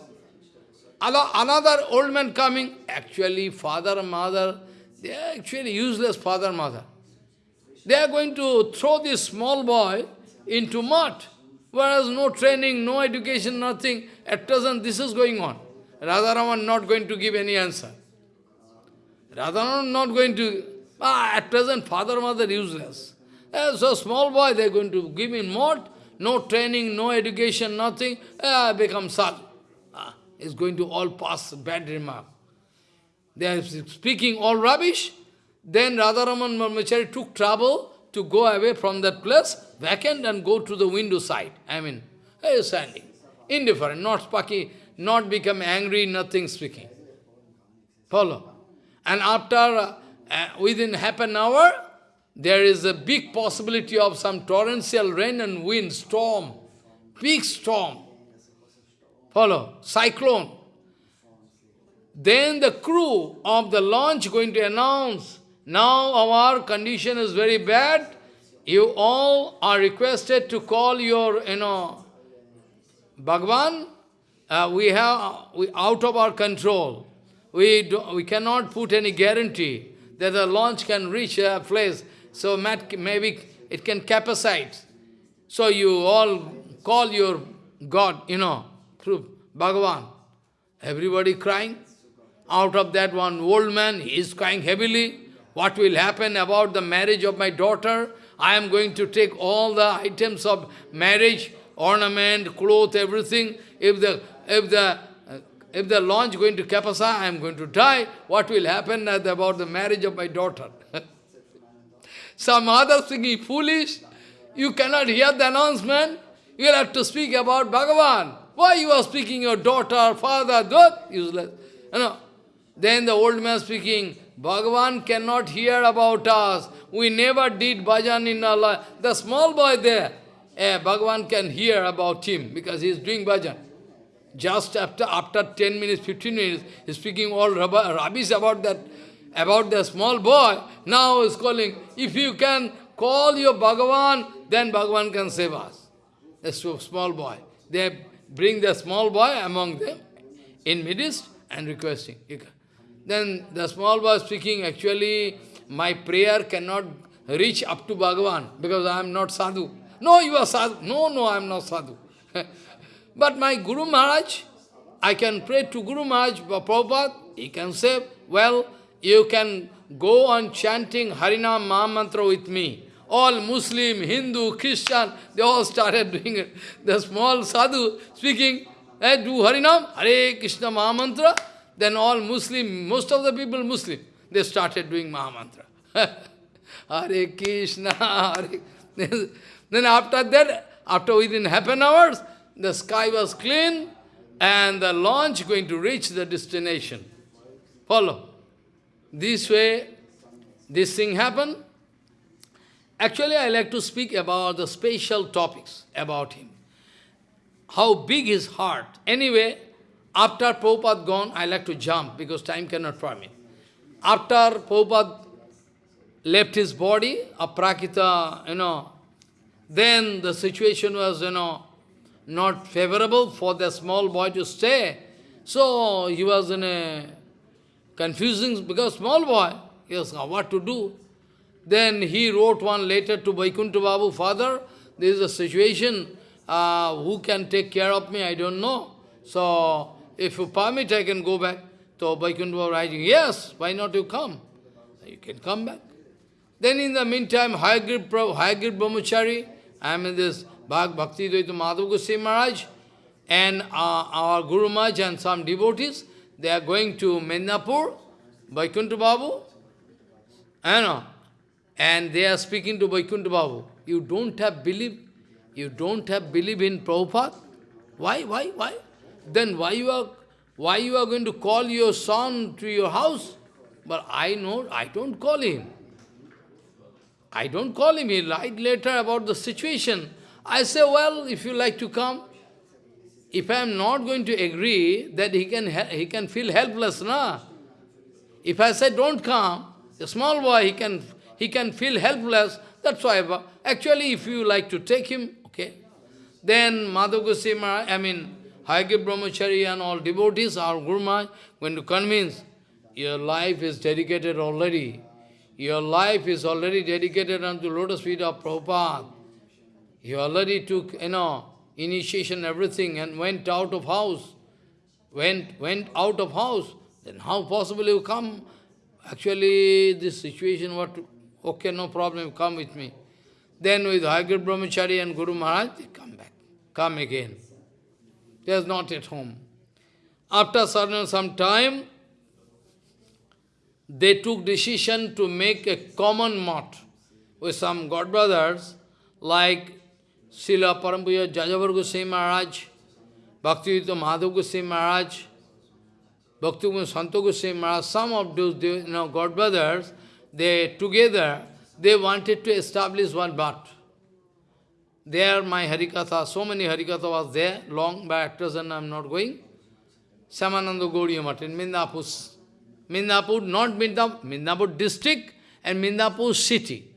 Another old man coming, actually, father, mother, they are actually useless father, mother. They are going to throw this small boy into mud, whereas no training, no education, nothing. At present, this is going on. Radharaman not going to give any answer. Radharaman not going to, ah, at present, father, mother, useless. Uh, so small boy, they are going to give him mud, no training, no education, nothing, uh, become sadhu. Is going to all pass bad remark. They are speaking all rubbish. Then Radharaman Brahmachari took trouble to go away from that place, vacant, and go to the window side. I mean, he is standing. Indifferent, not speaking, not become angry, nothing speaking. Follow. And after, uh, within half an hour, there is a big possibility of some torrential rain and wind, storm, big storm. Follow, cyclone. Then the crew of the launch going to announce, now our condition is very bad, you all are requested to call your, you know, Bhagwan, uh, we have, we out of our control. We, do, we cannot put any guarantee that the launch can reach a place so maybe it can capacite. So you all call your God, you know, through Bhagavan. Everybody crying. Out of that one old man, he is crying heavily. What will happen about the marriage of my daughter? I am going to take all the items of marriage, ornament, cloth, everything. If the if the uh, if the launch going to capacite, I am going to die. What will happen about the marriage of my daughter? [LAUGHS] Some others thinking foolish. You cannot hear the announcement. You have to speak about Bhagavan. Why you are speaking your daughter, father, that? Useless. You know. Then the old man speaking, Bhagavan cannot hear about us. We never did bhajan in our life. The small boy there, eh, Bhagavan can hear about him because he is doing bhajan. Just after after 10 minutes, 15 minutes, he is speaking all rubbish about that about the small boy, now is calling, if you can call your Bhagavan, then Bhagavan can save us. The small boy. They bring the small boy among them in midst and requesting. Then the small boy speaking, actually, my prayer cannot reach up to Bhagavan because I am not sadhu. No, you are sadhu. No, no, I am not sadhu. [LAUGHS] but my Guru Maharaj, I can pray to Guru Maharaj, Prabhupada, he can say, well, you can go on chanting Harinam Mahamantra with me. All Muslim, Hindu, Christian, they all started doing it. The small sadhu speaking, hey, do Harinam, Hare Krishna Mahamantra. Then all Muslim, most of the people Muslim, they started doing Mahamantra. [LAUGHS] Hare Krishna, Hare Then after that, after within half an hour, the sky was clean and the launch going to reach the destination. Follow. This way, this thing happened. Actually, I like to speak about the special topics about him. How big his heart. Anyway, after Prabhupada gone, I like to jump because time cannot permit. After Prabhupada left his body, Aprakita, you know, then the situation was, you know, not favorable for the small boy to stay. So he was in a confusing because small boy, yes, what to do. Then he wrote one letter to Vaikuntha Babu, Father, there is a situation, uh, who can take care of me, I don't know. So, if you permit, I can go back. So Vaikuntha Babu writing, yes, why not you come? You can come back. Then in the meantime, Hayagir, Hayagir Brahmachari, I am in this Bhag Bhakti Dayita Madhav Goswami Maharaj, and uh, our Guru Maharaj and some devotees, they are going to Midnapur, Vaikuntha Babu, and, uh, and they are speaking to Vaikuntha Babu. You don't have belief, you don't have belief in Prabhupada? Why, why, why? Then why you are, why you are going to call your son to your house? But I know, I don't call him. I don't call him. He write later about the situation. I say, well, if you like to come, if I am not going to agree, that he can, he can feel helpless, na? If I say, don't come, a small boy, he can, he can feel helpless, That's why, actually, if you like to take him, okay. Then Madhav Goswami, I mean, Hayagir Brahmachari and all devotees, our Guru Maharaj, going to convince, your life is dedicated already. Your life is already dedicated unto lotus feet of Prabhupada. You already took, you know, initiation, everything, and went out of house. Went, went out of house. Then how possible you come? Actually, this situation, what, okay, no problem, come with me. Then with Hayagir Brahmachari and Guru Maharaj, they come back, come again. They are not at home. After certain some time, they took decision to make a common mott with some god brothers like Srila Parampuja Jajavar Goswami Maharaj, Bhaktivedanta Madhav Goswami Maharaj, Bhaktivinoda Santa Goswami Maharaj, some of those you know, god brothers, they together, they wanted to establish one mott. There my Harikatha, so many Harikatha was there, long by and I am not going. Shyamananda Gauriya Math in Midnapur. Midnapur, not Midnapur, Midnapur district and Midnapur city.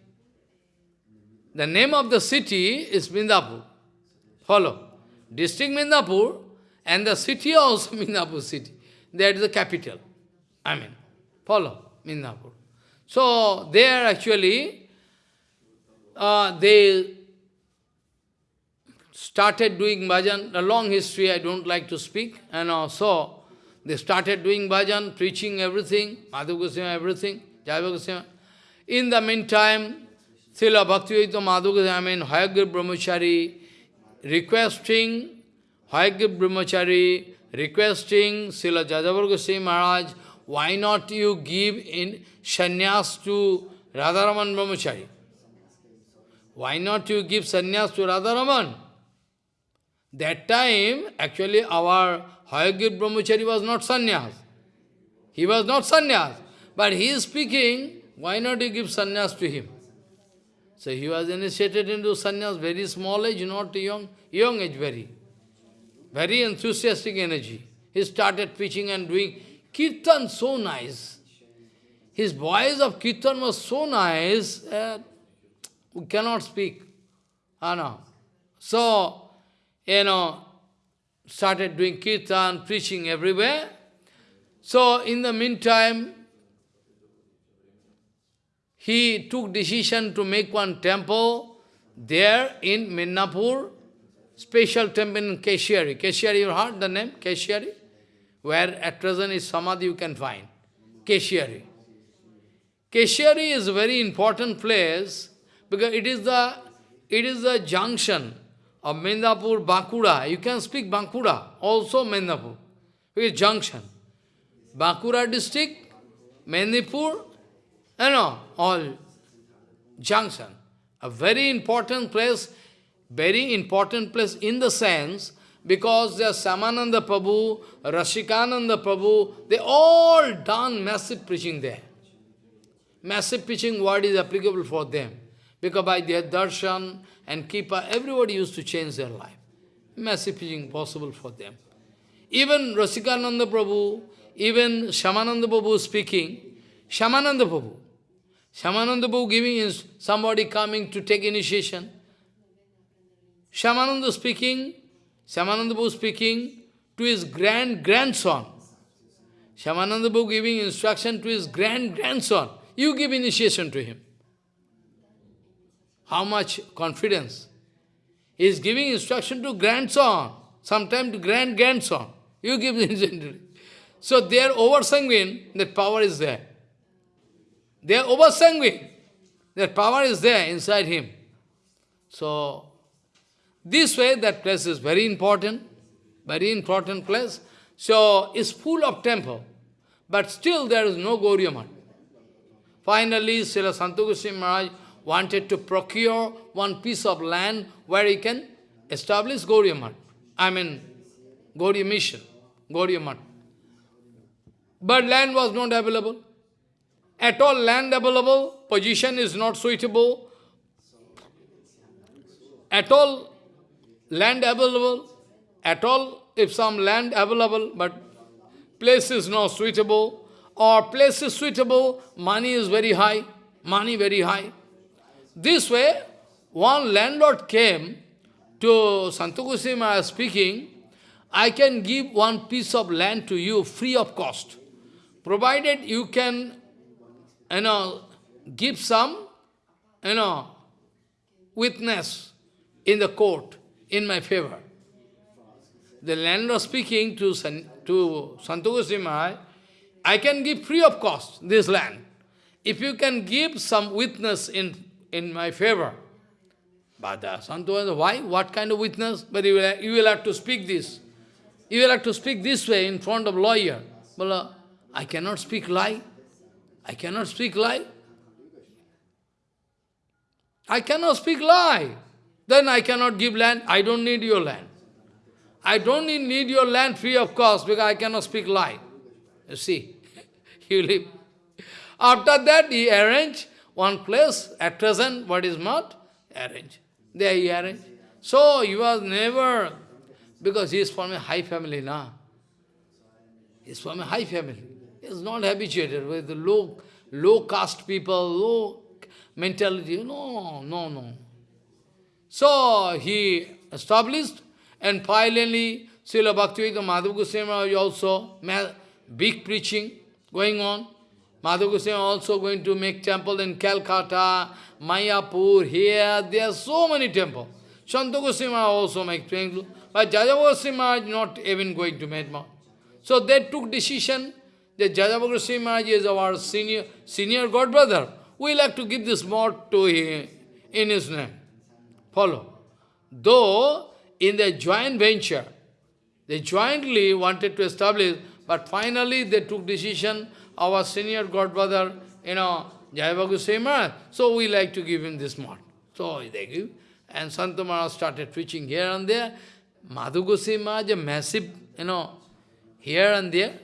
The name of the city is Midnapur. Follow. District Midnapur and the city also [LAUGHS] Midnapur city. That is the capital. I mean, follow Midnapur. So, there actually, uh, they started doing bhajan, a long history I don't like to speak, and also they started doing bhajan, preaching everything, Madhu Goswami, everything, Jaiva Goswami. In the meantime, Srila Bhaktivedanta Madhu I mean Hayagir Brahmachari, requesting, Hayagir Brahmachari, requesting Srila Jajavar Goswami Maharaj, why not you give in sannyas to Radharaman Brahmachari? Why not you give sannyas to Radharaman? That time, actually, our Hayagir Brahmachari was not sannyas. He was not sannyas. But he is speaking, why not you give sannyas to him? So he was initiated into sannyas, very small age, not young, young age very. Very enthusiastic energy. He started preaching and doing kirtan so nice. His voice of kirtan was so nice that we cannot speak. Ah, no. So, you know, started doing kirtan, preaching everywhere. So, in the meantime, he took decision to make one temple there in Midnapur, special temple in Keshiari. Keshiari, you heard the name? Keshiari? Where at present is Samadhi you can find. Keshiari. Keshiari is a very important place because it is the it is the junction of Midnapur, Bankura. You can speak Bankura, also Midnapur. It is junction. Bankura district, Midnapur, you know, all junction. A very important place, very important place in the sense, because there Shyamananda Prabhu, Rasikananda Prabhu, they all done massive preaching there. Massive preaching word is applicable for them. Because by their darshan and kripa, everybody used to change their life. Massive preaching possible for them. Even Rasikananda Prabhu, even Shyamananda Prabhu speaking, Shyamananda Prabhu, Shyamananda Prabhu giving is somebody coming to take initiation. Shyamananda speaking, Shyamananda speaking to his grand-grandson. Shyamananda Prabhu giving instruction to his grand-grandson. You give initiation to him. How much confidence? He is giving instruction to grandson, sometimes to grand-grandson. You give instruction. So they are over-sanguine, that power is there. They are over-sanguine. That power is there inside him. So, this way, that place is very important, very important place. So, it's full of temple, but still there is no Gauriya Math. Finally, Srila Santu Maharaj wanted to procure one piece of land where he can establish Gauriya Math. I mean, Gauriya mission. But land was not available at all land available, position is not suitable, at all land available, at all if some land available, but place is not suitable, or place is suitable, money is very high, money very high. This way, one landlord came to Santakusima speaking, I can give one piece of land to you free of cost, provided you can, you know, give some, you know, witness in the court in my favor. The landlord speaking to, San, to Santakusima, I can give free of cost this land. If you can give some witness in, in my favor. But uh, Santu why? What kind of witness? But you will, you will have to speak this. You will have to speak this way in front of lawyer. Well, uh, I cannot speak lie. I cannot speak lie. I cannot speak lie. Then I cannot give land. I don't need your land. I don't need, your land free of cost because I cannot speak lie. You see, [LAUGHS] you live. After that, he arranged one place, at present, what is not, arranged. There he arranged. So he was never, because he is from a high family now. He is from a high family. He is not habituated with the low, low caste people, low mentality. No, no, no. So he established, and finally, Srila Bhaktivedanta Madhav Goswami also big preaching going on. Madhav Goswami also going to make temple in Calcutta, Mayapur, here, there are so many temples. Shanta Goswami also make temple, but Jajava Goswami is not even going to make one. So they took decision that Jajava Goswami is our senior, senior god brother. We like to give this mod to him in his name. Follow. Though in the joint venture, they jointly wanted to establish, but finally they took decision, our senior godfather, you know, Jayavagu Goswami so we like to give him this mod. So they give, and Santamara started preaching here and there. Madhu Goswami a massive, you know, here and there,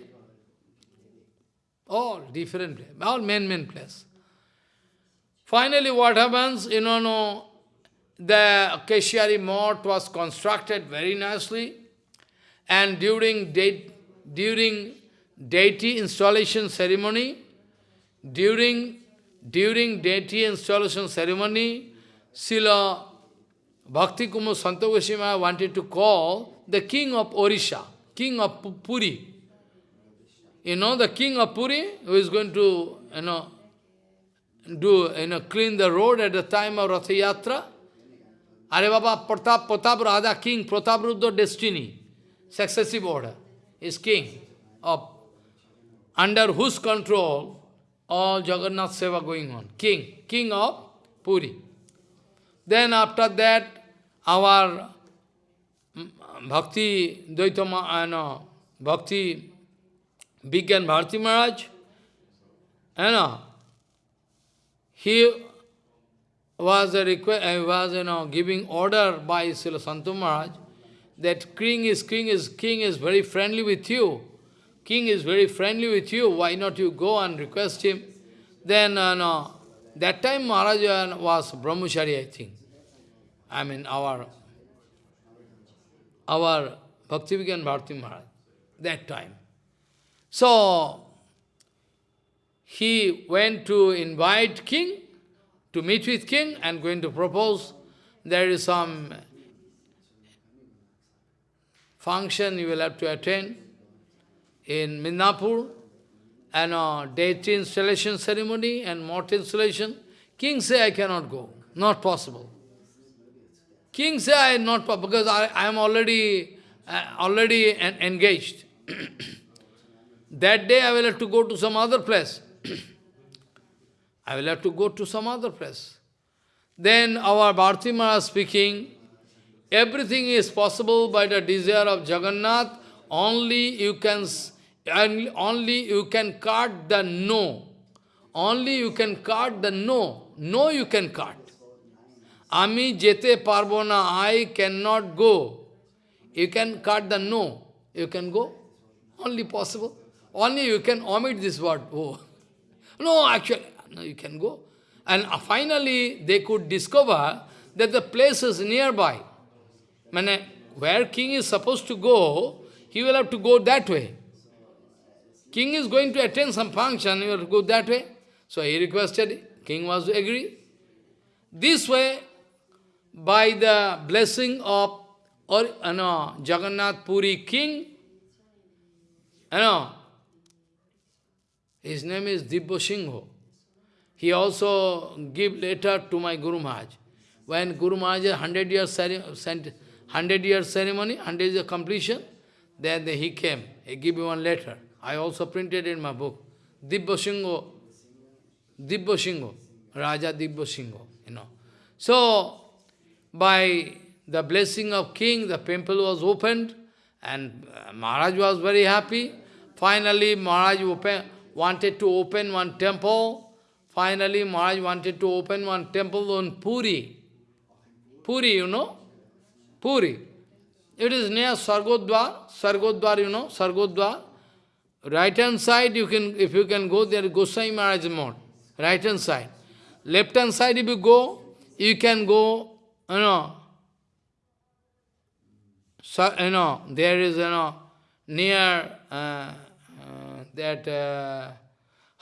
all different, all main, main place. Finally, what happens, you know, no, the Keshiari Mott was constructed very nicely, and during, de during deity installation ceremony, during, during deity installation ceremony, Sila Bhakti Kumud Santa Goswami wanted to call the king of Orisha, king of Puri. You know the king of Puri, who is going to, you know, do, you know, clean the road at the time of Ratha Yatra. Are Baba Pratap, Pratap Radha king, Pratap Rudra destiny, successive order, is king of, under whose control all Jagannath Seva going on. King, king of Puri. Then after that, our Bhakti Dvaitama, uh, no, Bhakti Bigyan Bharti Maharaj, you know, he was a request, uh, was you know giving order by Srila Santu Maharaj that king is king is king is very friendly with you. King is very friendly with you. Why not you go and request him? Then uh, no, that time Maharaj was Brahmachari, I think. I mean our our Bhaktivigan Bharti Maharaj, that time. So he went to invite king, to meet with king and going to propose. There is some function you will have to attend in Midnapur, and a deity installation ceremony and mort installation. King say, I cannot go. Not possible. King say, I am not because I, I am already, uh, already en engaged. [CLEARS THROAT] that day I will have to go to some other place. [CLEARS THROAT] I will have to go to some other place. Then our Bharti Maharaj speaking, everything is possible by the desire of Jagannath, only you can only you can cut the no. Only you can cut the no. No you can cut. Ami jete parvona, I cannot go. You can cut the no. You can go. Only possible. Only you can omit this word, oh. [LAUGHS] No, actually, no, you can go. And uh, finally, they could discover that the place is nearby. Where king is supposed to go, he will have to go that way. King is going to attend some function, he will go that way. So he requested, king was to agree. This way, by the blessing of or, know, Jagannath Puri king, you know, his name is Dibbo Singho. He also give letter to my Guru Maharaj. When Guru Maharaj 100 years, 100 years ceremony, 100 years completion, then he came. He gave me one letter. I also printed in my book. Dibbo Singho, Dibbo Singho, Raja Dibbo Singho, you know. So, by the blessing of king, the temple was opened, and uh, Maharaj was very happy. Finally, Maharaj open, wanted to open one temple. Finally, Maharaj wanted to open one temple on Puri. Puri, you know? Puri. It is near Swargadwar. Swargadwar, you know? Swargadwar. Right hand side, you can, if you can go there, Gosai Maharaj Mode. Right hand side. Left hand side, if you go, you can go, you know, so, you know, there is, you know, near uh, uh, that uh,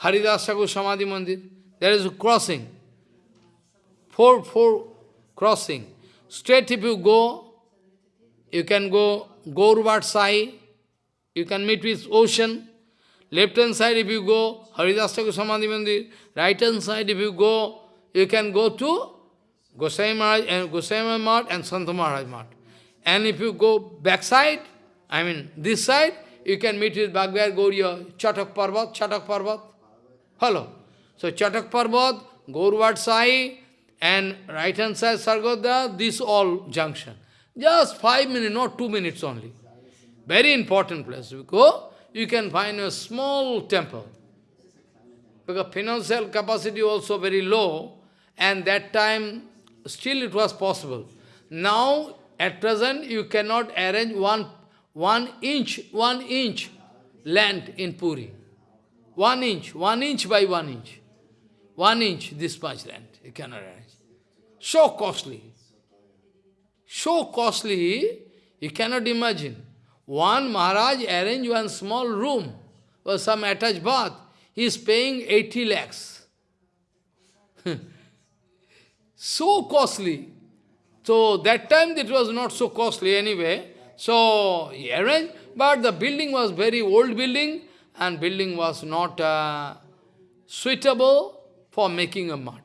Haridasa Samadhi Mandir, there is a crossing. Four, four crossing. Straight if you go, you can go Gaurvat Sai, you can meet with ocean. Left hand side if you go, Haridasa Samadhi Mandir. Right hand side if you go, you can go to Gosai Maharaj eh, and Gosai Maharaj and Santa Maharaj. And if you go backside, I mean this side, you can meet with Bhagavad Gauriya, Chatak Parvat, Chatak Parvat. Hello. So Chatak Parvat, Gaurvat Sai, and right hand side Sargoda, this all junction. Just five minutes, not two minutes only. Very important place. You go, you can find a small temple. Because financial capacity also very low, and that time still it was possible. Now at present, you cannot arrange one, one inch, one inch land in Puri. One inch, one inch by one inch. One inch, this much land, you cannot arrange. So costly. So costly, you cannot imagine. One Maharaj arranged one small room or some attached bath. He is paying 80 lakhs. [LAUGHS] so costly. So that time it was not so costly anyway. So he arranged, but the building was very old building and building was not uh, suitable for making a mart.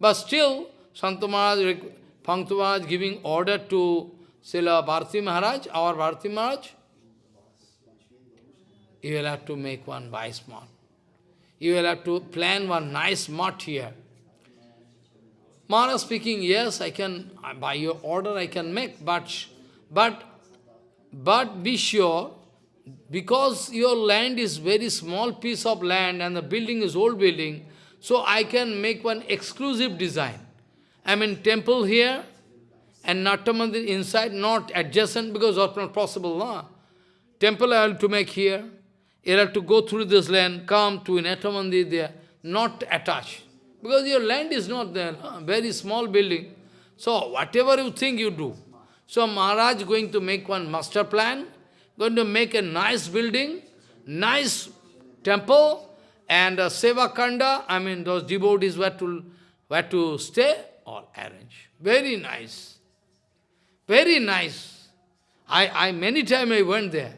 But still, Santa Maharaj, Pangtu giving order to Srila Bharati Maharaj, our Bharati Maharaj, you will have to make one nice mart. You will have to plan one nice mart here. Maharaj speaking, yes, I can, by your order I can make, but, but, but be sure, because your land is very small piece of land and the building is old building, so I can make one exclusive design. I mean temple here and Natamandir inside, not adjacent because that's not possible. No? Temple I have to make here. You have to go through this land, come to Natamandir there, not attached. Because your land is not there, very small building. So whatever you think you do. So Maharaj going to make one master plan, going to make a nice building, nice temple, and a Seva Kanda, I mean those devotees were to, were to stay or arrange. Very nice. Very nice. I, I many times I went there.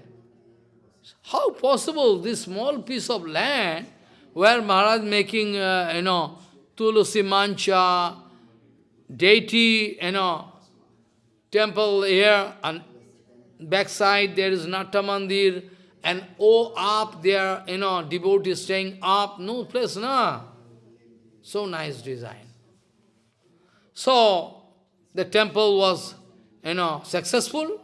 How possible this small piece of land where Maharaj making, uh, you know, Tulsi Mancha, deity, you know, temple here, and backside there is Natamandir, and oh, up there, you know, devotees staying up, no place, na. So nice design. So, the temple was, you know, successful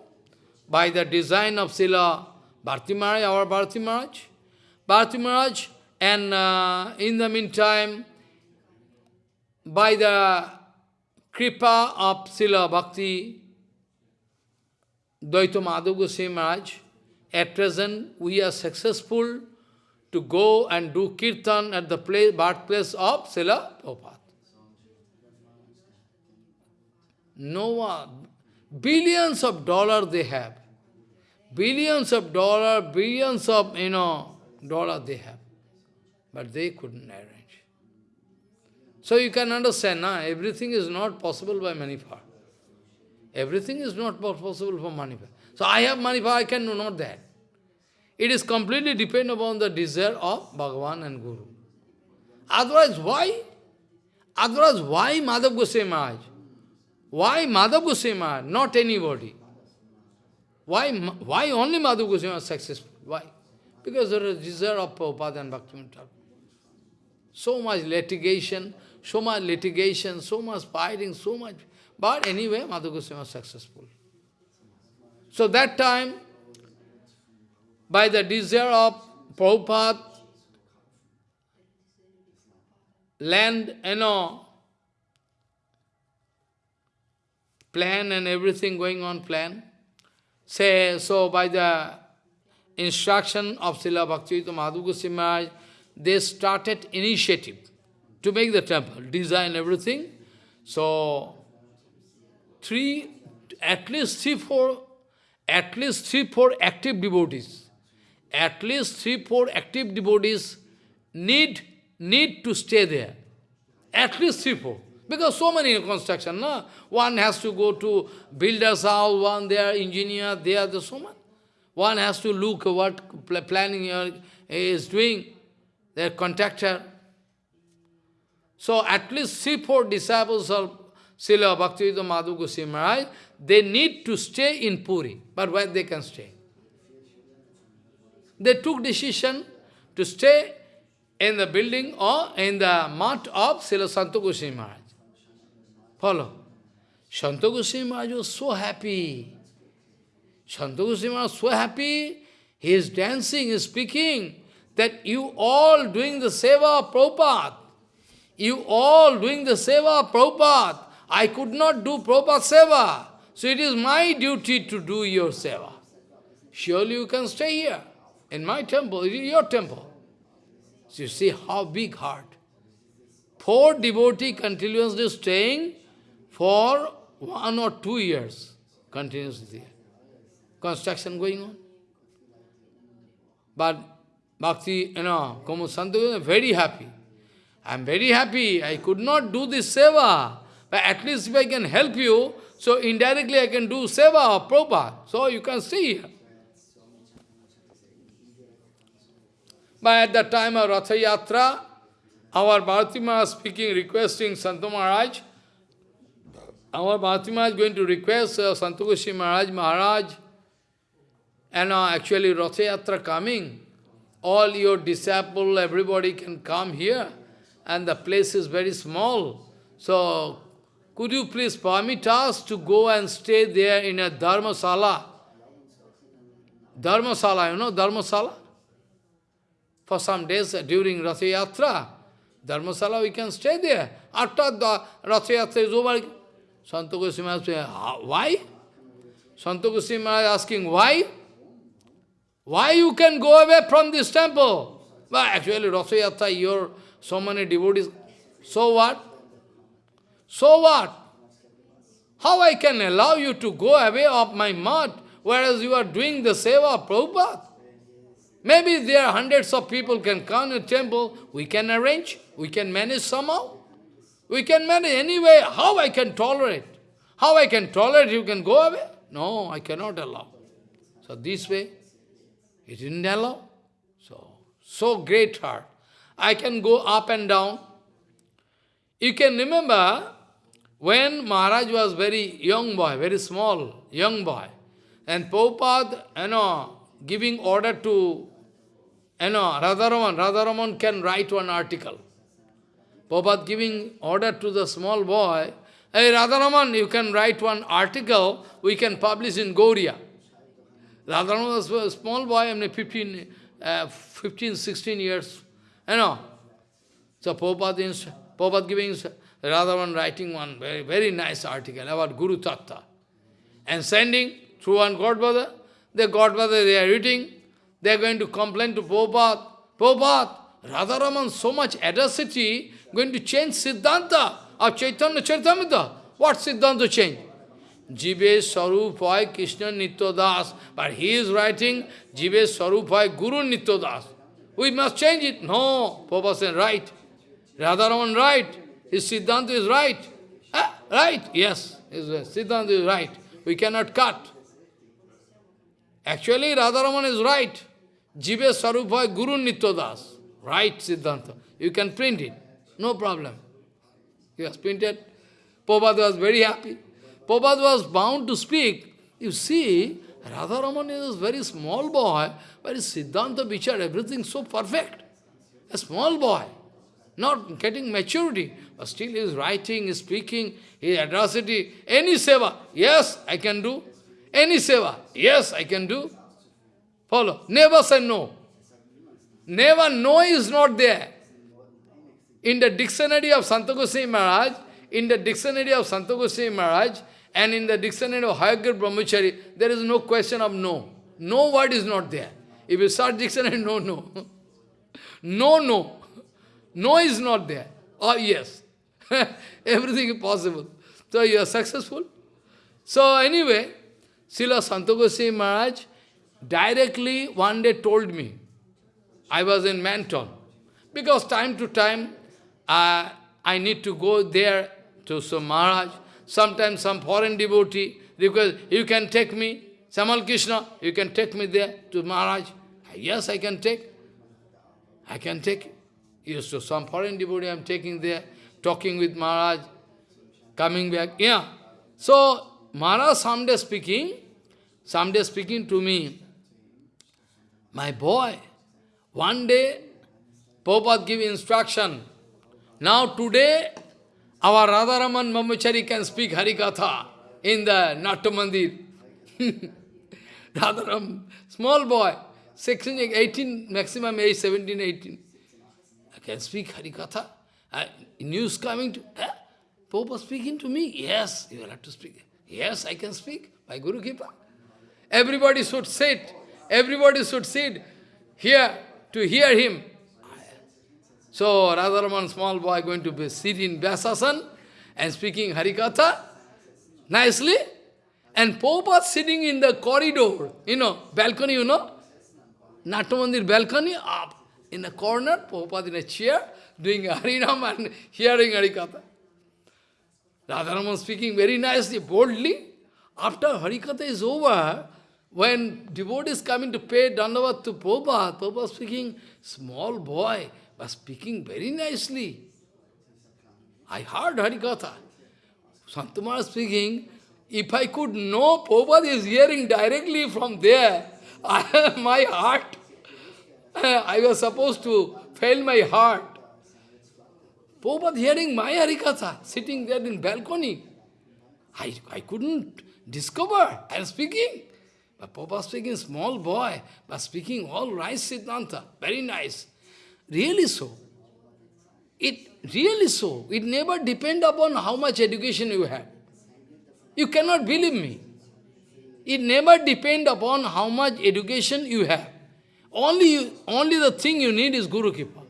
by the design of Sila Bharti Maharaj, our Bharti Maharaj. Bharti Maharaj, and uh, in the meantime, by the kripa of Sila Bhakti, Dayita Madhav Goswami Maharaj, at present we are successful to go and do kirtan at the place, birthplace of Sila Prabhupada. No one, billions of dollars they have. Billions of dollars, billions of, you know, dollars they have. But they couldn't arrange. So you can understand, now everything is not possible by manifest. Everything is not possible for manifest. So I have money, but I can do not that. It is completely depend upon the desire of Bhagavan and Guru. Otherwise, why? Otherwise, why Madhav Goswami Maharaj? Why Madhav Goswami Maharaj, not anybody? Why, why only Madhav Goswami was successful? Why? Because there is desire of Prabhupada and Bhaktivinoda So much litigation, so much litigation, so much fighting, so much. But anyway, Madhav Goswami was successful. So that time, by the desire of Prabhupada, land, you know, plan and everything going on plan. Say, so by the instruction of Srila Bhaktivedanta Madhu Goswami they started initiative to make the temple, design everything. So, three, at least three, four, at least three, four active devotees, at least three, four active devotees need, need to stay there. At least three, four. Because so many construction, no? One has to go to builder's house, one there, engineer, there, the so much. One has to look what planning is doing, their contractor. So at least three, four disciples of Srila Bhaktivedanta Madhu Goswami Maharaj, they need to stay in Puri. But where they can stay? They took decision to stay in the building or in the mat of Srila Santa Goswami Maharaj. Follow. Santa Goswami Maharaj was so happy. Santa Goswami Maharaj was so happy. He is dancing, he is speaking, that you all doing the seva of Prabhupada. You all doing the seva of Prabhupada. I could not do Prabhupada seva. So it is my duty to do your seva. Surely you can stay here, in my temple, it is your temple. So you see how big heart. Four devotee continuously staying for one or two years, continuously. Construction going on. But Bhakti, you know, Komu very happy. I am very happy. I could not do this seva. But at least if I can help you, so indirectly I can do seva of Prabhupada. So you can see here. But at the time of Ratha Yatra, our Bharati speaking, requesting Santa Maharaj, our Bhaktima is going to request uh, Santa Goswami Maharaj, Maharaj, and uh, actually Ratha Yatra coming, all your disciple, everybody can come here, and the place is very small. So, could you please permit us to go and stay there in a Dharmasala? Dharmasala, you know Dharmasala? For some days during Ratha Yatra, Dharmasala we can stay there. After the Ratha Yatra is over, Santa Goswami saying, ah, why? Santa Goswami asking, why? Why you can go away from this temple? Well, actually, Ratha Yatra, you're so many devotees. So what? So what? How I can allow you to go away of my mat, whereas you are doing the seva of Prabhupada? Maybe there are hundreds of people can come to temple, we can arrange, we can manage somehow. We can manage anyway. How I can tolerate? How I can tolerate you can go away? No, I cannot allow. So this way, he didn't allow. So, so great heart. I can go up and down. You can remember when Maharaj was very young boy, very small, young boy, and Prabhupada, you know, giving order to, you know, Radharaman, Radharaman can write one article. Prabhupada giving order to the small boy, Hey Radharaman, you can write one article, we can publish in Gaudiya. Radharaman was a small boy, I mean 15, uh, 15, 16 years, you know. So Prabhupada, Prabhupada giving Radharaman writing one very, very nice article about Guru Tattva. And sending through one Godfather, the Godfather they are reading, they are going to complain to Prabhupada, Prabhupada, Radharaman so much audacity, going to change Siddhanta of Chaitanya Charitamrita. What Siddhanta change? Jive Sarupai Krishna Nitya But he is writing Jive Sarupai Guru Nitya We must change it. No, Papa said, right. Radharaman right. His Siddhanta is right. Ah, right, yes, his Siddhanta is right. We cannot cut. Actually, Radharaman is right. Jive Sarupha Guru Nityadas. Right, Siddhanta. You can print it. No problem. He has printed. Prabhupada was very happy. Prabhupada was bound to speak. You see, Radharaman is a very small boy, but his Siddhanta Vichar, everything so perfect. A small boy, not getting maturity, but still he is writing, is speaking, his atrocity, any seva, yes, I can do. Any seva, yes, I can do. Follow. Never say no. Never no is not there. In the dictionary of Santa Goswami Maharaj, in the dictionary of Santa Goswami Maharaj, and in the dictionary of Hayagir Brahmachari, there is no question of no. No word is not there. If you search dictionary, [LAUGHS] no, no. no, no. No is not there. Or yes. [LAUGHS] Everything is possible. So you are successful. So anyway, Srila Santa Goswami Maharaj directly one day told me, I was in Manton, because time to time uh, I need to go there to some Maharaj, sometimes some foreign devotee request, you can take me, Samal Krishna, you can take me there to Maharaj. Yes, I can take. I can take. Yes, so some foreign devotee I am taking there, talking with Maharaj, coming back. Yeah. So, Maharaj someday speaking, someday speaking to me, my boy, one day, Prabhupada give instruction. Now today, our Radharaman Brahmachari can speak Harikatha in the Natya Mandir. [LAUGHS] Radharam, small boy, 16, 18, maximum age 17, 18. Can speak Harikatha. Uh, news coming to, eh? Pope speaking to me? Yes, you will have to speak. Yes, I can speak by Guru Kripa. Everybody should sit. Everybody should sit here to hear him. So Radharaman, small boy, going to be sit in Vyasasan and speaking Harikatha nicely. And Prabhupada sitting in the corridor, you know, balcony, you know, Natamandir balcony, up in a corner, Prabhupada in a chair, doing Harinam and hearing Harikatha. Radharaman speaking very nicely, boldly. After Harikatha is over, when devotee is coming to pay Dandavat to Prabhupada, Prabhupada speaking, small boy, but speaking very nicely. I heard Harikatha. Santa Maharaj speaking, if I could know Prabhupada is hearing directly from there, [LAUGHS] my heart, [LAUGHS] I was supposed to fail my heart. Prabhupada hearing my Harikatha, sitting there in balcony. I, I couldn't discover. I am speaking. But Prabhupada speaking small boy, but speaking all right Siddhanta, very nice. Really so. It really so. It never depend upon how much education you have. You cannot believe me. It never depend upon how much education you have. Only, only the thing you need is Guru Kripa.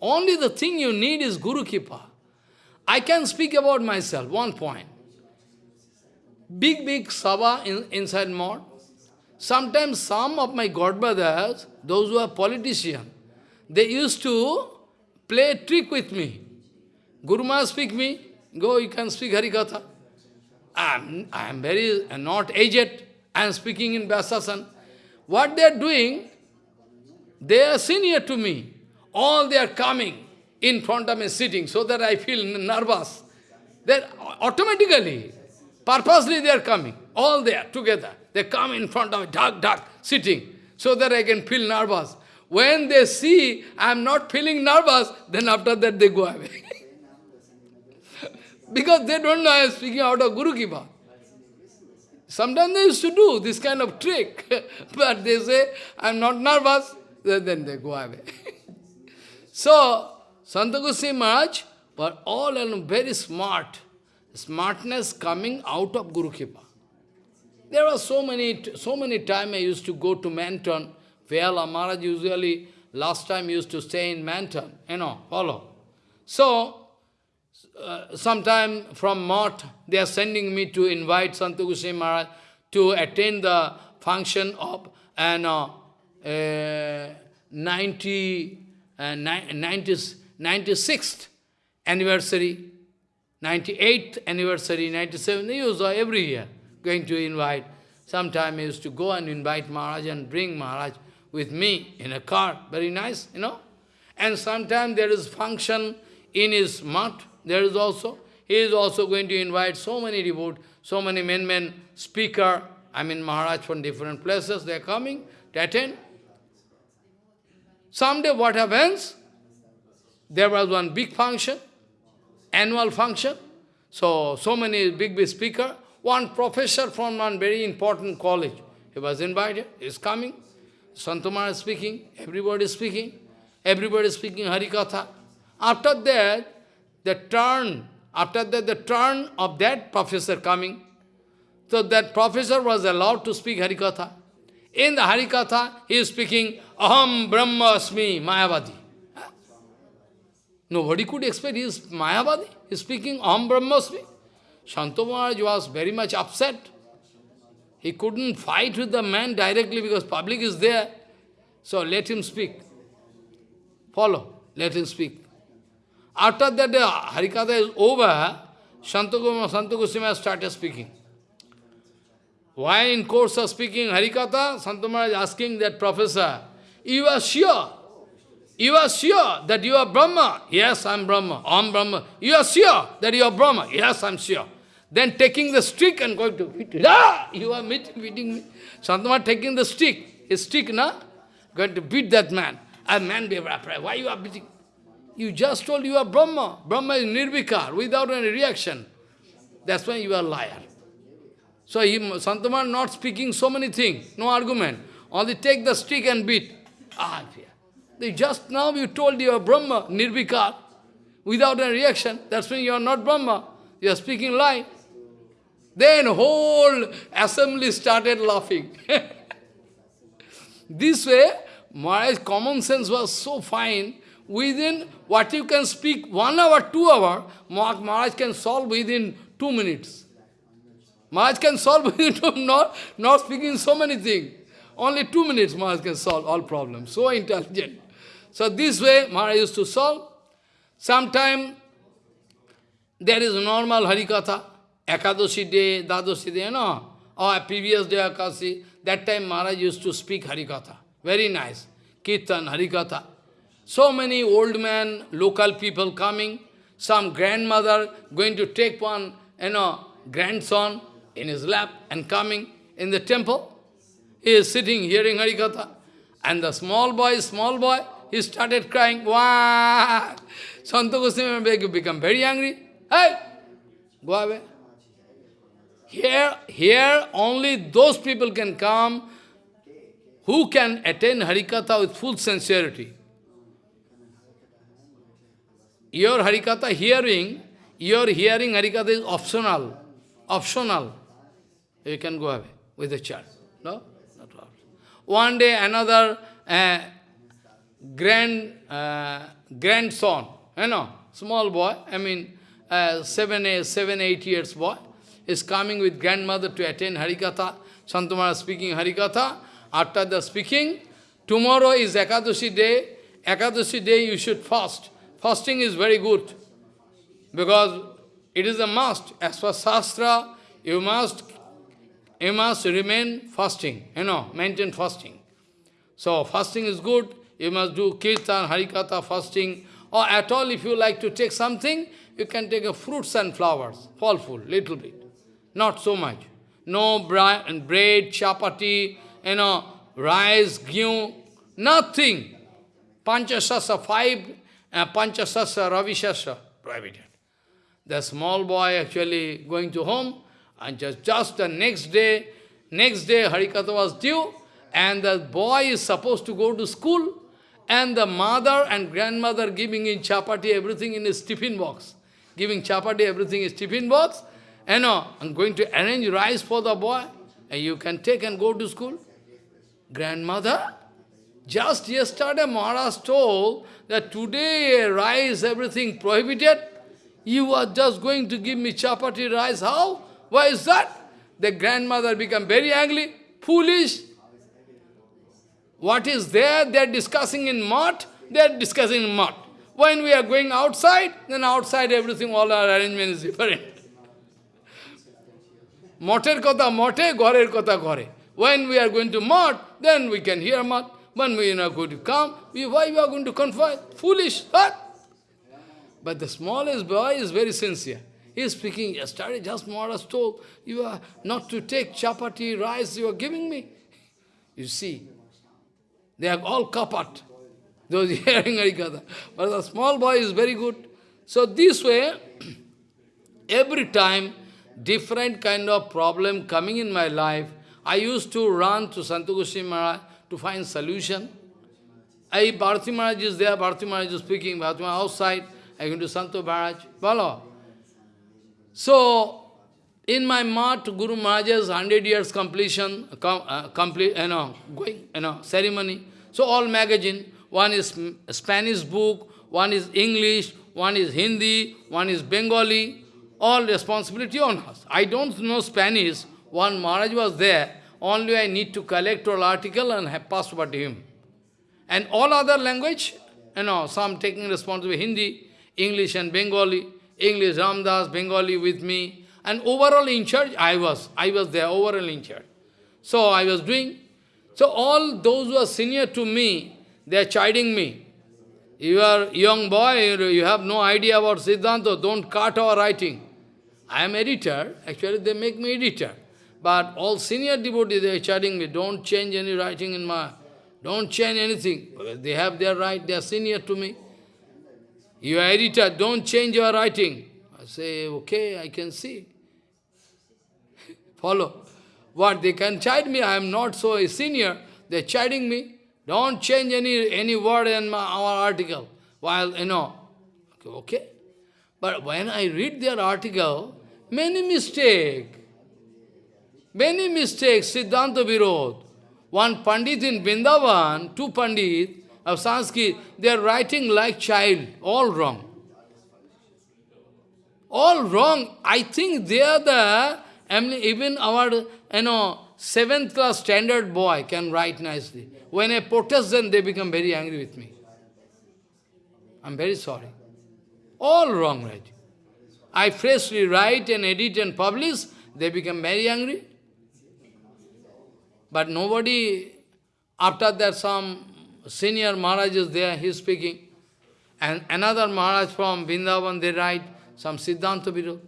Only the thing you need is Guru Kripa. I can speak about myself, one point. Big, big sabha in, inside mode. Sometimes some of my godbrothers, those who are politicians, they used to play a trick with me. Guru Maharaj speak me, go, you can speak Harikatha. I'm, I'm very uh, not aged, I am speaking in Vyasasan. What they are doing, they are senior to me. All they are coming in front of me, sitting, so that I feel nervous. Then automatically, purposely they are coming, all there together. They come in front of me, dark, dark, sitting, so that I can feel nervous. When they see I am not feeling nervous, then after that they go away. [LAUGHS] because they don't know I am speaking out of Guru Kripa. Sometimes they used to do this kind of trick, [LAUGHS] but they say, I am not nervous, then they go away. [LAUGHS] so, Santa Goswami Maharaj were all very smart. Smartness coming out of Guru Kripa. There were so many, so many times I used to go to Manton, where Maharaj usually, last time used to stay in Manton, you know, follow. So, uh, sometime from Mott, they are sending me to invite Sant Goswami Maharaj to attend the function of an uh, uh, 90, uh, 90, 96th anniversary, 98th anniversary, 97, he was every year going to invite. Sometime he used to go and invite Maharaj and bring Maharaj with me in a car. Very nice, you know. And sometime there is function in his mat. There is also, he is also going to invite so many devotees, so many men, men, speaker, I mean Maharaj from different places, they are coming to attend. Someday what happens? There was one big function, annual function. So, so many big, big speaker. One professor from one very important college, he was invited, he is coming. Santa Maharaj is speaking, everybody is speaking, everybody is speaking Harikatha. After that, the turn, after that, the turn of that professor coming, so that professor was allowed to speak Harikatha. In the Harikatha, he is speaking, Aham Brahmasmi, Mayavadi. Nobody could expect he is Mayavadi. He is speaking Aham. Shanta Maharaj was very much upset. He couldn't fight with the man directly because public is there. So let him speak. Follow. Let him speak. After that, the Harikatha is over, Santa Goswami started speaking. Why in course of speaking Harikatha, Santa Maharaj is asking that professor, you are sure, you are sure that you are Brahma? Yes, I am Brahma. I am Brahma. You are sure that you are Brahma? Yes, I am sure. Then taking the stick and going to beat it. Ah! You are beating me. Santa Maharaj taking the stick, his stick, na? Going to beat that man. A man be Why you are beating? You just told you are Brahma. Brahma is nirvikar, without any reaction. That's why you are liar. So he, not speaking so many things, no argument. Only take the stick and beat. Ah, fear. Just now you told you are Brahma, Nirvikar, without any reaction. That's when you are not Brahma. You are speaking lie. Then whole assembly started laughing. [LAUGHS] this way, Maharaj's common sense was so fine. Within what you can speak one hour, two hour, Maharaj can solve within two minutes. Maharaj can solve [LAUGHS] within not, not speaking so many things. Only two minutes Maharaj can solve all problems. So intelligent. So this way Maharaj used to solve. Sometime there is normal Harikatha. Ekadashi day, Dwadashi day, know. Or previous day Akasi. That time Maharaj used to speak Harikatha. Very nice. Kirtan, Harikatha. So many old men, local people coming. Some grandmother going to take one, you know, grandson in his lap and coming in the temple. He is sitting hearing Harikatha. And the small boy, small boy, he started crying, Wah! Santa Goswami become very angry. Hey! Go away. Here, here only those people can come who can attain Harikatha with full sincerity. Your Harikatha hearing, your hearing Harikatha is optional. Optional you can go away with the child. No? Not problem. One day another uh, grand uh, grandson, you know, small boy, I mean uh, seven, eight, seven, eight years boy, is coming with grandmother to attend Harikatha. Santa Maharaj speaking Harikatha. After the speaking, tomorrow is Ekadashi day. Ekadashi day you should fast. Fasting is very good. Because it is a must. As for Shastra, you must you must remain fasting, you know, maintain fasting. So fasting is good, you must do kirtan, harikatha, fasting, or at all if you like to take something, you can take a fruits and flowers, fall food, little bit, not so much. No bread, chapati, you know, rice, ghee, nothing. Panchasasa, five, uh, Panchasasa, Ravishasa, prohibited. The small boy actually going to home, and just, just the next day, next day Harikatha was due, and the boy is supposed to go to school, and the mother and grandmother giving in chapati everything in his tiffin box. Giving chapati everything in his tiffin box. And know, I'm going to arrange rice for the boy, and you can take and go to school. Grandmother, just yesterday Maharaj told that today rice, everything prohibited. You are just going to give me chapati rice, how? Why is that? The grandmother become very angry, foolish. What is there? They are discussing in mat, they are discussing in mat. When we are going outside, then outside everything, all our arrangement is different. Moter kotha mote, gorer kotha gore. When we are going to mot, then we can hear mot. Going to come, we, why we are going to confide? Foolish. What? But the smallest boy is very sincere. He is speaking, yesterday just Maharaj told, you are not to take chapati, rice you are giving me. You see, they are all kapat, those [LAUGHS] hearing Harikatha. But the small boy is very good. So this way, [CLEARS THROAT] every time, different kind of problem coming in my life, I used to run to Santu Maharaj to find solution. I, Bharati Maharaj is there, Bharati Maharaj is speaking, Bharati Maharaj outside, I go to Santu Maharaj, follow. So, in my mat, Guru Maharaj's 100 years completion, com, uh, complete, you know, going, you know, ceremony. So all magazine, one is Spanish book, one is English, one is Hindi, one is Bengali, all responsibility on us. I don't know Spanish, one Maharaj was there, only I need to collect all article and have passed over to him. And all other language, you know, some taking responsibility, Hindi, English and Bengali, English, Ramdas, Bengali with me, and overall in charge, I was. I was there, overall in charge. So I was doing. So all those who are senior to me, they are chiding me. You are young boy, you have no idea about Siddhanta, don't cut our writing. I am editor, actually they make me editor. But all senior devotees, they are chiding me, don't change any writing in my, don't change anything. Because They have their right, they are senior to me. You are editor, don't change your writing. I say, okay, I can see. [LAUGHS] Follow. What, they can chide me, I am not so a senior, they are chiding me. Don't change any, any word in my, our article. While, you know, okay. But when I read their article, many mistake. Many mistakes, Siddhanta Virod. One Pandit in Vrindavan, two Pandit, of Sanskrit, they are writing like child, all wrong. All wrong. I think they are the, I mean, even our, you know, seventh class standard boy can write nicely. When I protest them, they become very angry with me. I'm very sorry. All wrong right? I freshly write and edit and publish, they become very angry. But nobody, after that some senior Maharaj is there, he is speaking. And another Maharaj from Vrindavan, they write some Siddhanta Virod.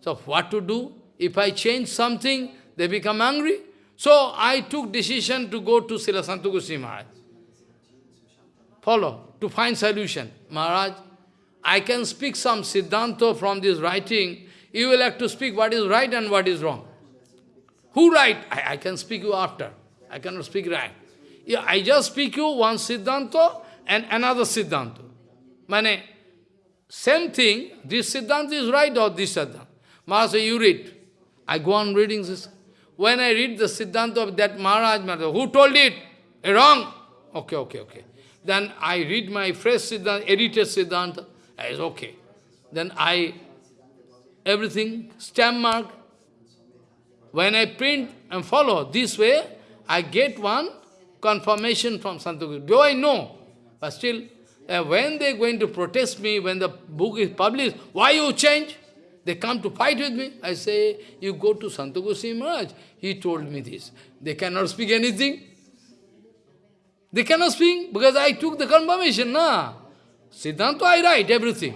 So what to do? If I change something, they become angry. So I took decision to go to Srila Santu Goswami Maharaj. Follow, to find solution. Maharaj, I can speak some Siddhanta from this writing. You will have to speak what is right and what is wrong. Who right? I, I can speak you after. I cannot speak right. Yeah, I just speak you one Siddhanta and another Siddhanta. Mane, same thing, this Siddhanta is right or this Siddhanta. Maharaj you read. I go on reading this. When I read the Siddhanta of that Maharaj, Maharaj who told it? Eh, wrong. Okay, okay, okay. Then I read my fresh Siddhanta, edited Siddhanta. I say, okay. Then I, everything, stamp mark. When I print and follow this way, I get one confirmation from Santaguru. Do I know? But still, uh, when they are going to protest me, when the book is published, why you change? They come to fight with me. I say, you go to Santaguru Maharaj. He told me this. They cannot speak anything. They cannot speak because I took the confirmation, na. Siddhanta, I write everything.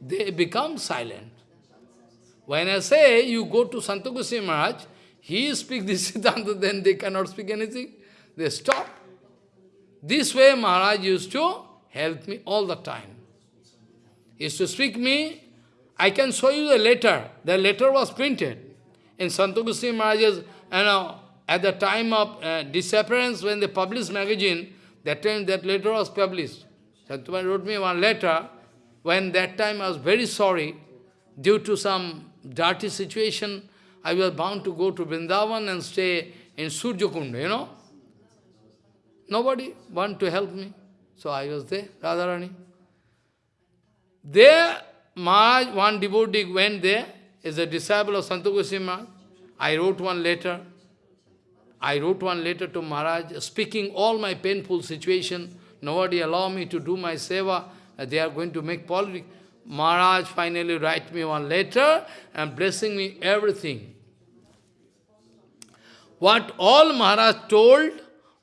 They become silent. When I say, you go to Santaguru Maharaj, he speaks this [LAUGHS] Siddhanta, then they cannot speak anything. They stop. This way Maharaj used to help me all the time. He used to speak me. I can show you the letter. The letter was printed in Santu Maharaj's, you know, at the time of uh, disappearance when they published magazine, that time that letter was published. Santu wrote me one letter. When that time I was very sorry, due to some dirty situation, I was bound to go to Vrindavan and stay in Surjakunda, you know. Nobody want to help me. So I was there, Radharani. There, Maharaj, one devotee went there, is a disciple of Santu Goswami I wrote one letter. I wrote one letter to Maharaj, speaking all my painful situation nobody allow me to do my seva, they are going to make politics. Maharaj finally write me one letter and blessing me everything. What all Maharaj told,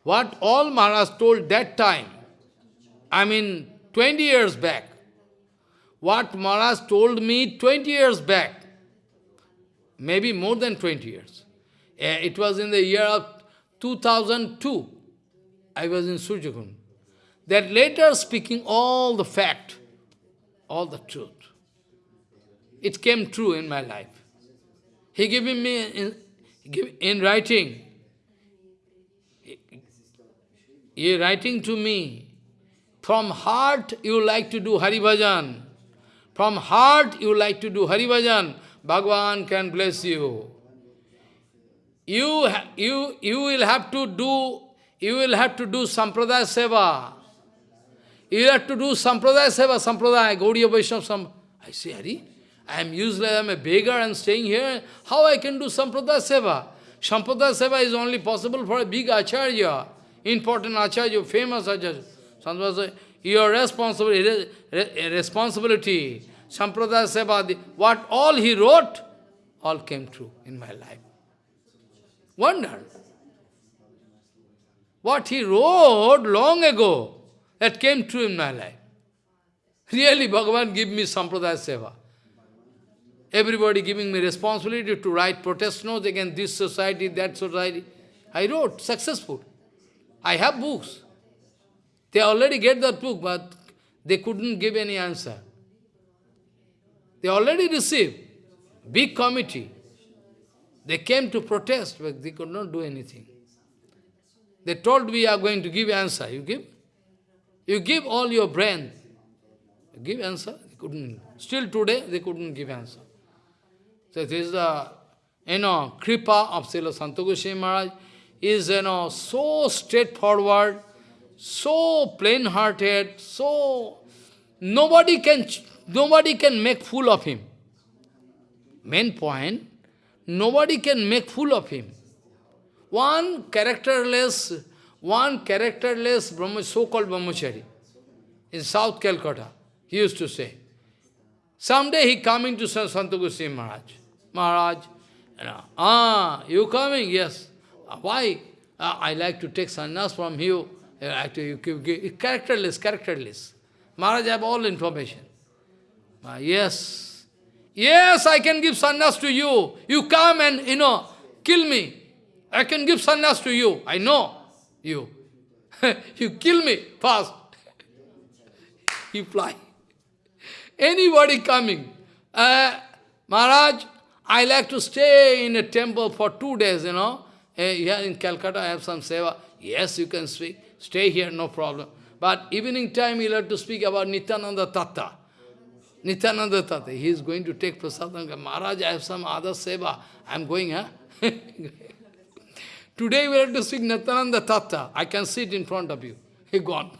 what all Maharaj told that time, I mean 20 years back, what Maharaj told me 20 years back, maybe more than 20 years. Eh, it was in the year of 2002, I was in Surjakund. That later speaking all the fact, all the truth. It came true in my life. He giving me in, in writing, he writing to me, from heart you like to do Hari Bhajan. From heart you like to do Hari Bhajan. Bhagavan can bless you. You, you, you will have to do, you will have to do Sampradaya Seva. You have to do Sampradaya Seva, Sampradaya, Gaudiya Vaishnava Sam. I say, Hari, I am useless, I am a beggar and staying here. How I can do Sampradaya Seva? Sampradaya Seva is only possible for a big Acharya, important Acharya, famous Acharya. Sampradaya your responsibility, responsibility, Sampradaya Seva, what all he wrote, all came true in my life. Wonder. What he wrote long ago, that came true in my life. Really, Bhagavan give me Sampradaya Seva. Everybody giving me responsibility to write protest notes against this society, that society. I wrote, successful. I have books. They already get that book, but they couldn't give any answer. They already received. Big committee. They came to protest, but they could not do anything. They told we are going to give answer. You give? You give all your brain. Give answer. They couldn't. Still today, they couldn't give answer. So this is the, you know, kripa of Srila Santa Goswami Maharaj is, you know, so straightforward, so plain-hearted, so nobody can, nobody can make fool of him. Main point, nobody can make fool of him. One characterless, one characterless so-called Brahmachari in South Calcutta, he used to say. Someday he coming to Goswami Maharaj. Maharaj, you know, ah, you coming? Yes. Why? Uh, I like to take sannyas from you. Actually, you give, characterless, characterless. Maharaj have all information. Uh, yes. Yes, I can give sannyas to you. You come and, you know, kill me. I can give sannyas to you. I know you. [LAUGHS] you kill me fast. [LAUGHS] you fly. Anybody coming. Uh, Maharaj, I like to stay in a temple for two days, you know. Uh, here in Calcutta, I have some seva. Yes, you can speak. Stay here, no problem. But evening time, you'll have to speak about Nityananda Tatta. Nityananda Tatta. He is going to take prasadam. Maharaj, I have some other seva. I am going, huh? [LAUGHS] Today we have to speak Nityananda Tatta. I can sit in front of you. He gone.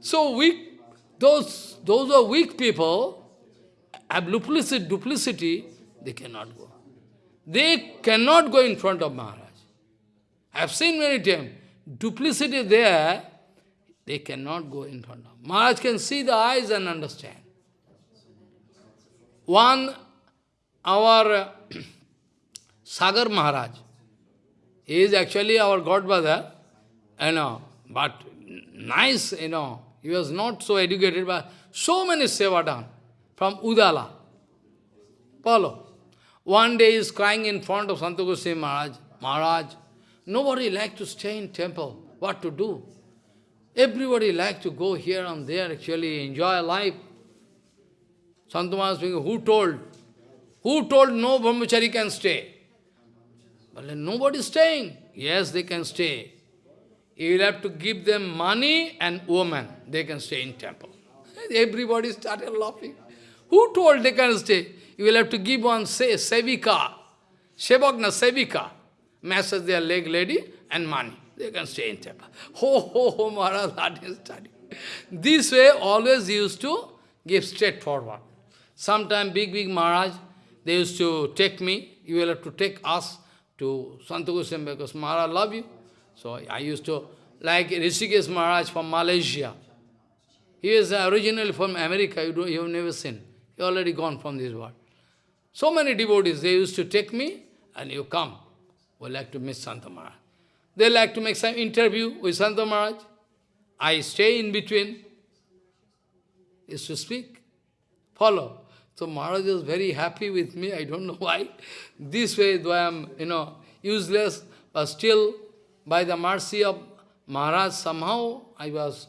So weak, those, those are weak people, have duplicity, duplicity, they cannot go. They cannot go in front of Maharaj. I have seen many times duplicity there, they cannot go in front of. Maharaj can see the eyes and understand. One, our [CLEARS THROAT] Sagar Maharaj, he is actually our godfather, you know, but nice, you know, he was not so educated, but so many seva done from Udala. Follow. One day he is crying in front of Santa Goswami Maharaj, Maharaj, Nobody like to stay in temple. What to do? Everybody like to go here and there, actually enjoy life. Santamana speaking, who told? Who told no brahmachari can stay? But nobody is staying. Yes, they can stay. You will have to give them money and woman. They can stay in temple. [LAUGHS] Everybody started laughing. Who told they can stay? You will have to give one say, sevika, shevagna sevika massage their leg lady and money. They can stay in temple. [LAUGHS] Ho, ho, ho, Maharaj, that is study. This way always used to give straightforward. Sometime big, big Maharaj, they used to take me, you will have to take us to Goswami because Maharaj love you. So I used to like Rishikesh Maharaj from Malaysia. He is originally from America, you, you have never seen. He already gone from this world. So many devotees, they used to take me, and you come. We like to meet Santa Maharaj. They like to make some interview with Santa Maharaj. I stay in between. Is to speak, follow. So Maharaj was very happy with me, I don't know [LAUGHS] why. This way, though I am, you know, useless, but still, by the mercy of Maharaj, somehow I was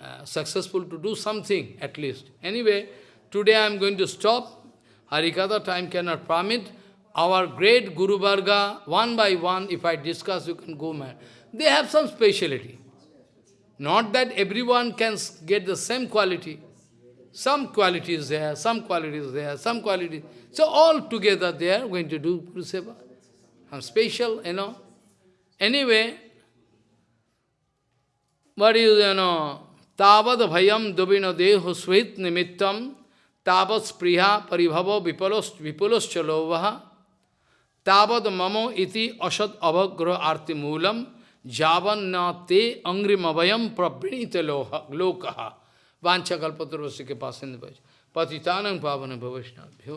uh, successful to do something, at least. Anyway, today I am going to stop. Harikatha time cannot permit. Our great Guru Varga, one by one, if I discuss, you can go mad. They have some speciality. Not that everyone can get the same quality. Some quality is there, some quality is there, some quality. So all together they are going to do Guru. Some special, you know. Anyway, what is, you know, Tavad bhayam dubino deho svit nimittam tavat spriha paribhava vipulos chalovaha tavad mamo iti asad avagra arti moolam javan na te angrimavayam prabrinita वांछा कल्पतरुष के पास पतितानंग पावन भवैष्णव्यो